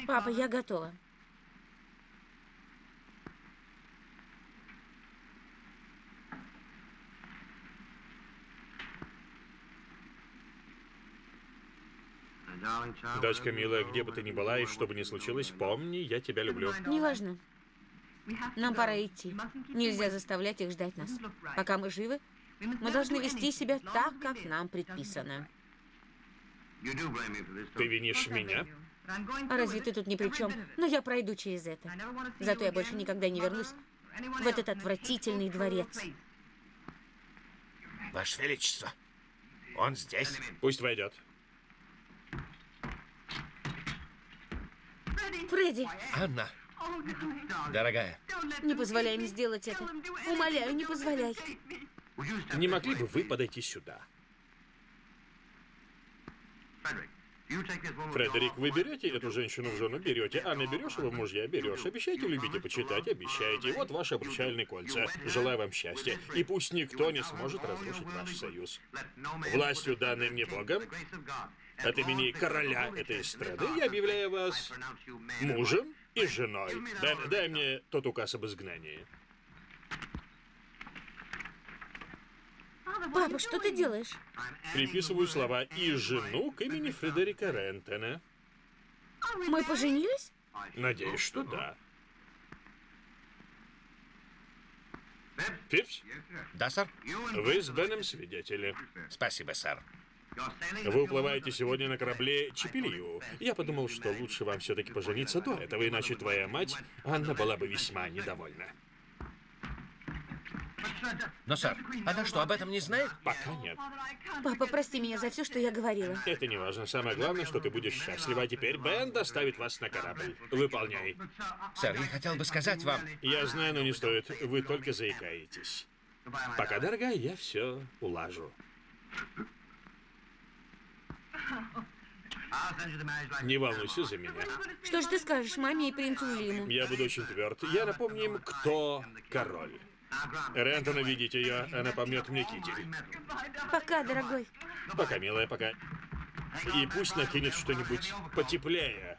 Speaker 2: Папа, я готова.
Speaker 3: Дочка милая, где бы ты ни была и что бы ни случилось, помни, я тебя люблю.
Speaker 2: Неважно. Нам пора идти. Нельзя заставлять их ждать нас. Пока мы живы, мы должны вести себя так, как нам предписано.
Speaker 3: Ты винишь меня?
Speaker 2: А разве ты тут ни при чем? Но я пройду через это. Зато я больше никогда не вернусь в этот отвратительный дворец.
Speaker 1: Ваше Величество, он здесь.
Speaker 3: Пусть войдет.
Speaker 2: Фредди,
Speaker 1: Анна, дорогая,
Speaker 2: не позволяй им сделать это. Умоляю, не позволяй.
Speaker 3: Не могли бы вы подойти сюда? Фредерик, вы берете эту женщину в жену? Берете. Анна, берешь его мужья? Берешь. Обещайте любить и почитать? Обещайте. Вот ваши обручальные кольца. Желаю вам счастья. И пусть никто не сможет разрушить ваш союз. Властью, данной мне Богом, От имени короля этой страны я объявляю вас мужем и женой. Дай, дай мне тот указ об изгнании.
Speaker 2: Папа, что ты делаешь?
Speaker 3: Приписываю слова «и жену» к имени Фредерика Рентона.
Speaker 2: Мы поженились?
Speaker 3: Надеюсь, что да. Фипс,
Speaker 1: Да, сэр?
Speaker 3: вы с Беном свидетели.
Speaker 1: Спасибо, сэр.
Speaker 3: Вы уплываете сегодня на корабле Чепелью. Я подумал, что лучше вам все-таки пожениться до этого, иначе твоя мать, Анна, была бы весьма недовольна.
Speaker 1: Но, сэр, она что, об этом не знает?
Speaker 3: Пока нет.
Speaker 2: Папа, прости меня за все, что я говорила.
Speaker 3: Это не важно. Самое главное, что ты будешь счастлива. А теперь Бен доставит вас на корабль. Выполняй.
Speaker 1: Сэр, я хотел бы сказать вам...
Speaker 3: Я знаю, но не стоит. Вы только заикаетесь. Пока, дорогая, я все улажу. Не волнуйся за меня.
Speaker 2: Что же ты скажешь маме и принцу Уильяму?
Speaker 3: Я буду очень тверд. Я напомню им, кто король. Рентона, видите ее, она помнет мне китель.
Speaker 2: Пока, дорогой.
Speaker 3: Пока, милая, пока. И пусть накинет что-нибудь потеплее.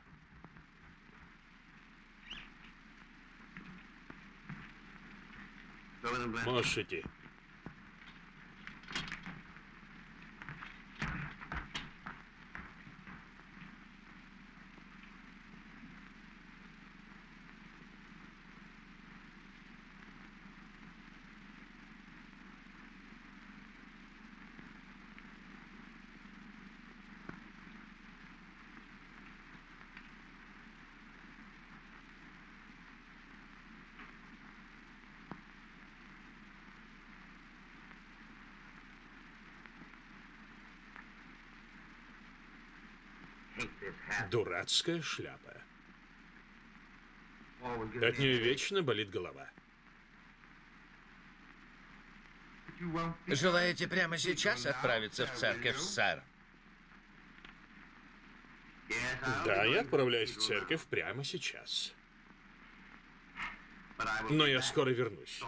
Speaker 3: Можешь идти. Дурацкая шляпа. От нее вечно болит голова.
Speaker 1: Желаете прямо сейчас отправиться в церковь, сэр?
Speaker 3: Да, я отправляюсь в церковь прямо сейчас. Но я скоро вернусь.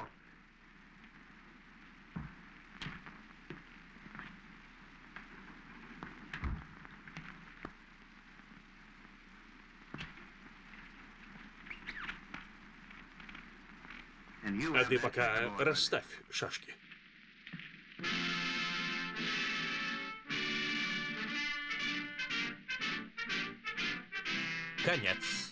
Speaker 3: А ты пока расставь шашки.
Speaker 1: Конец.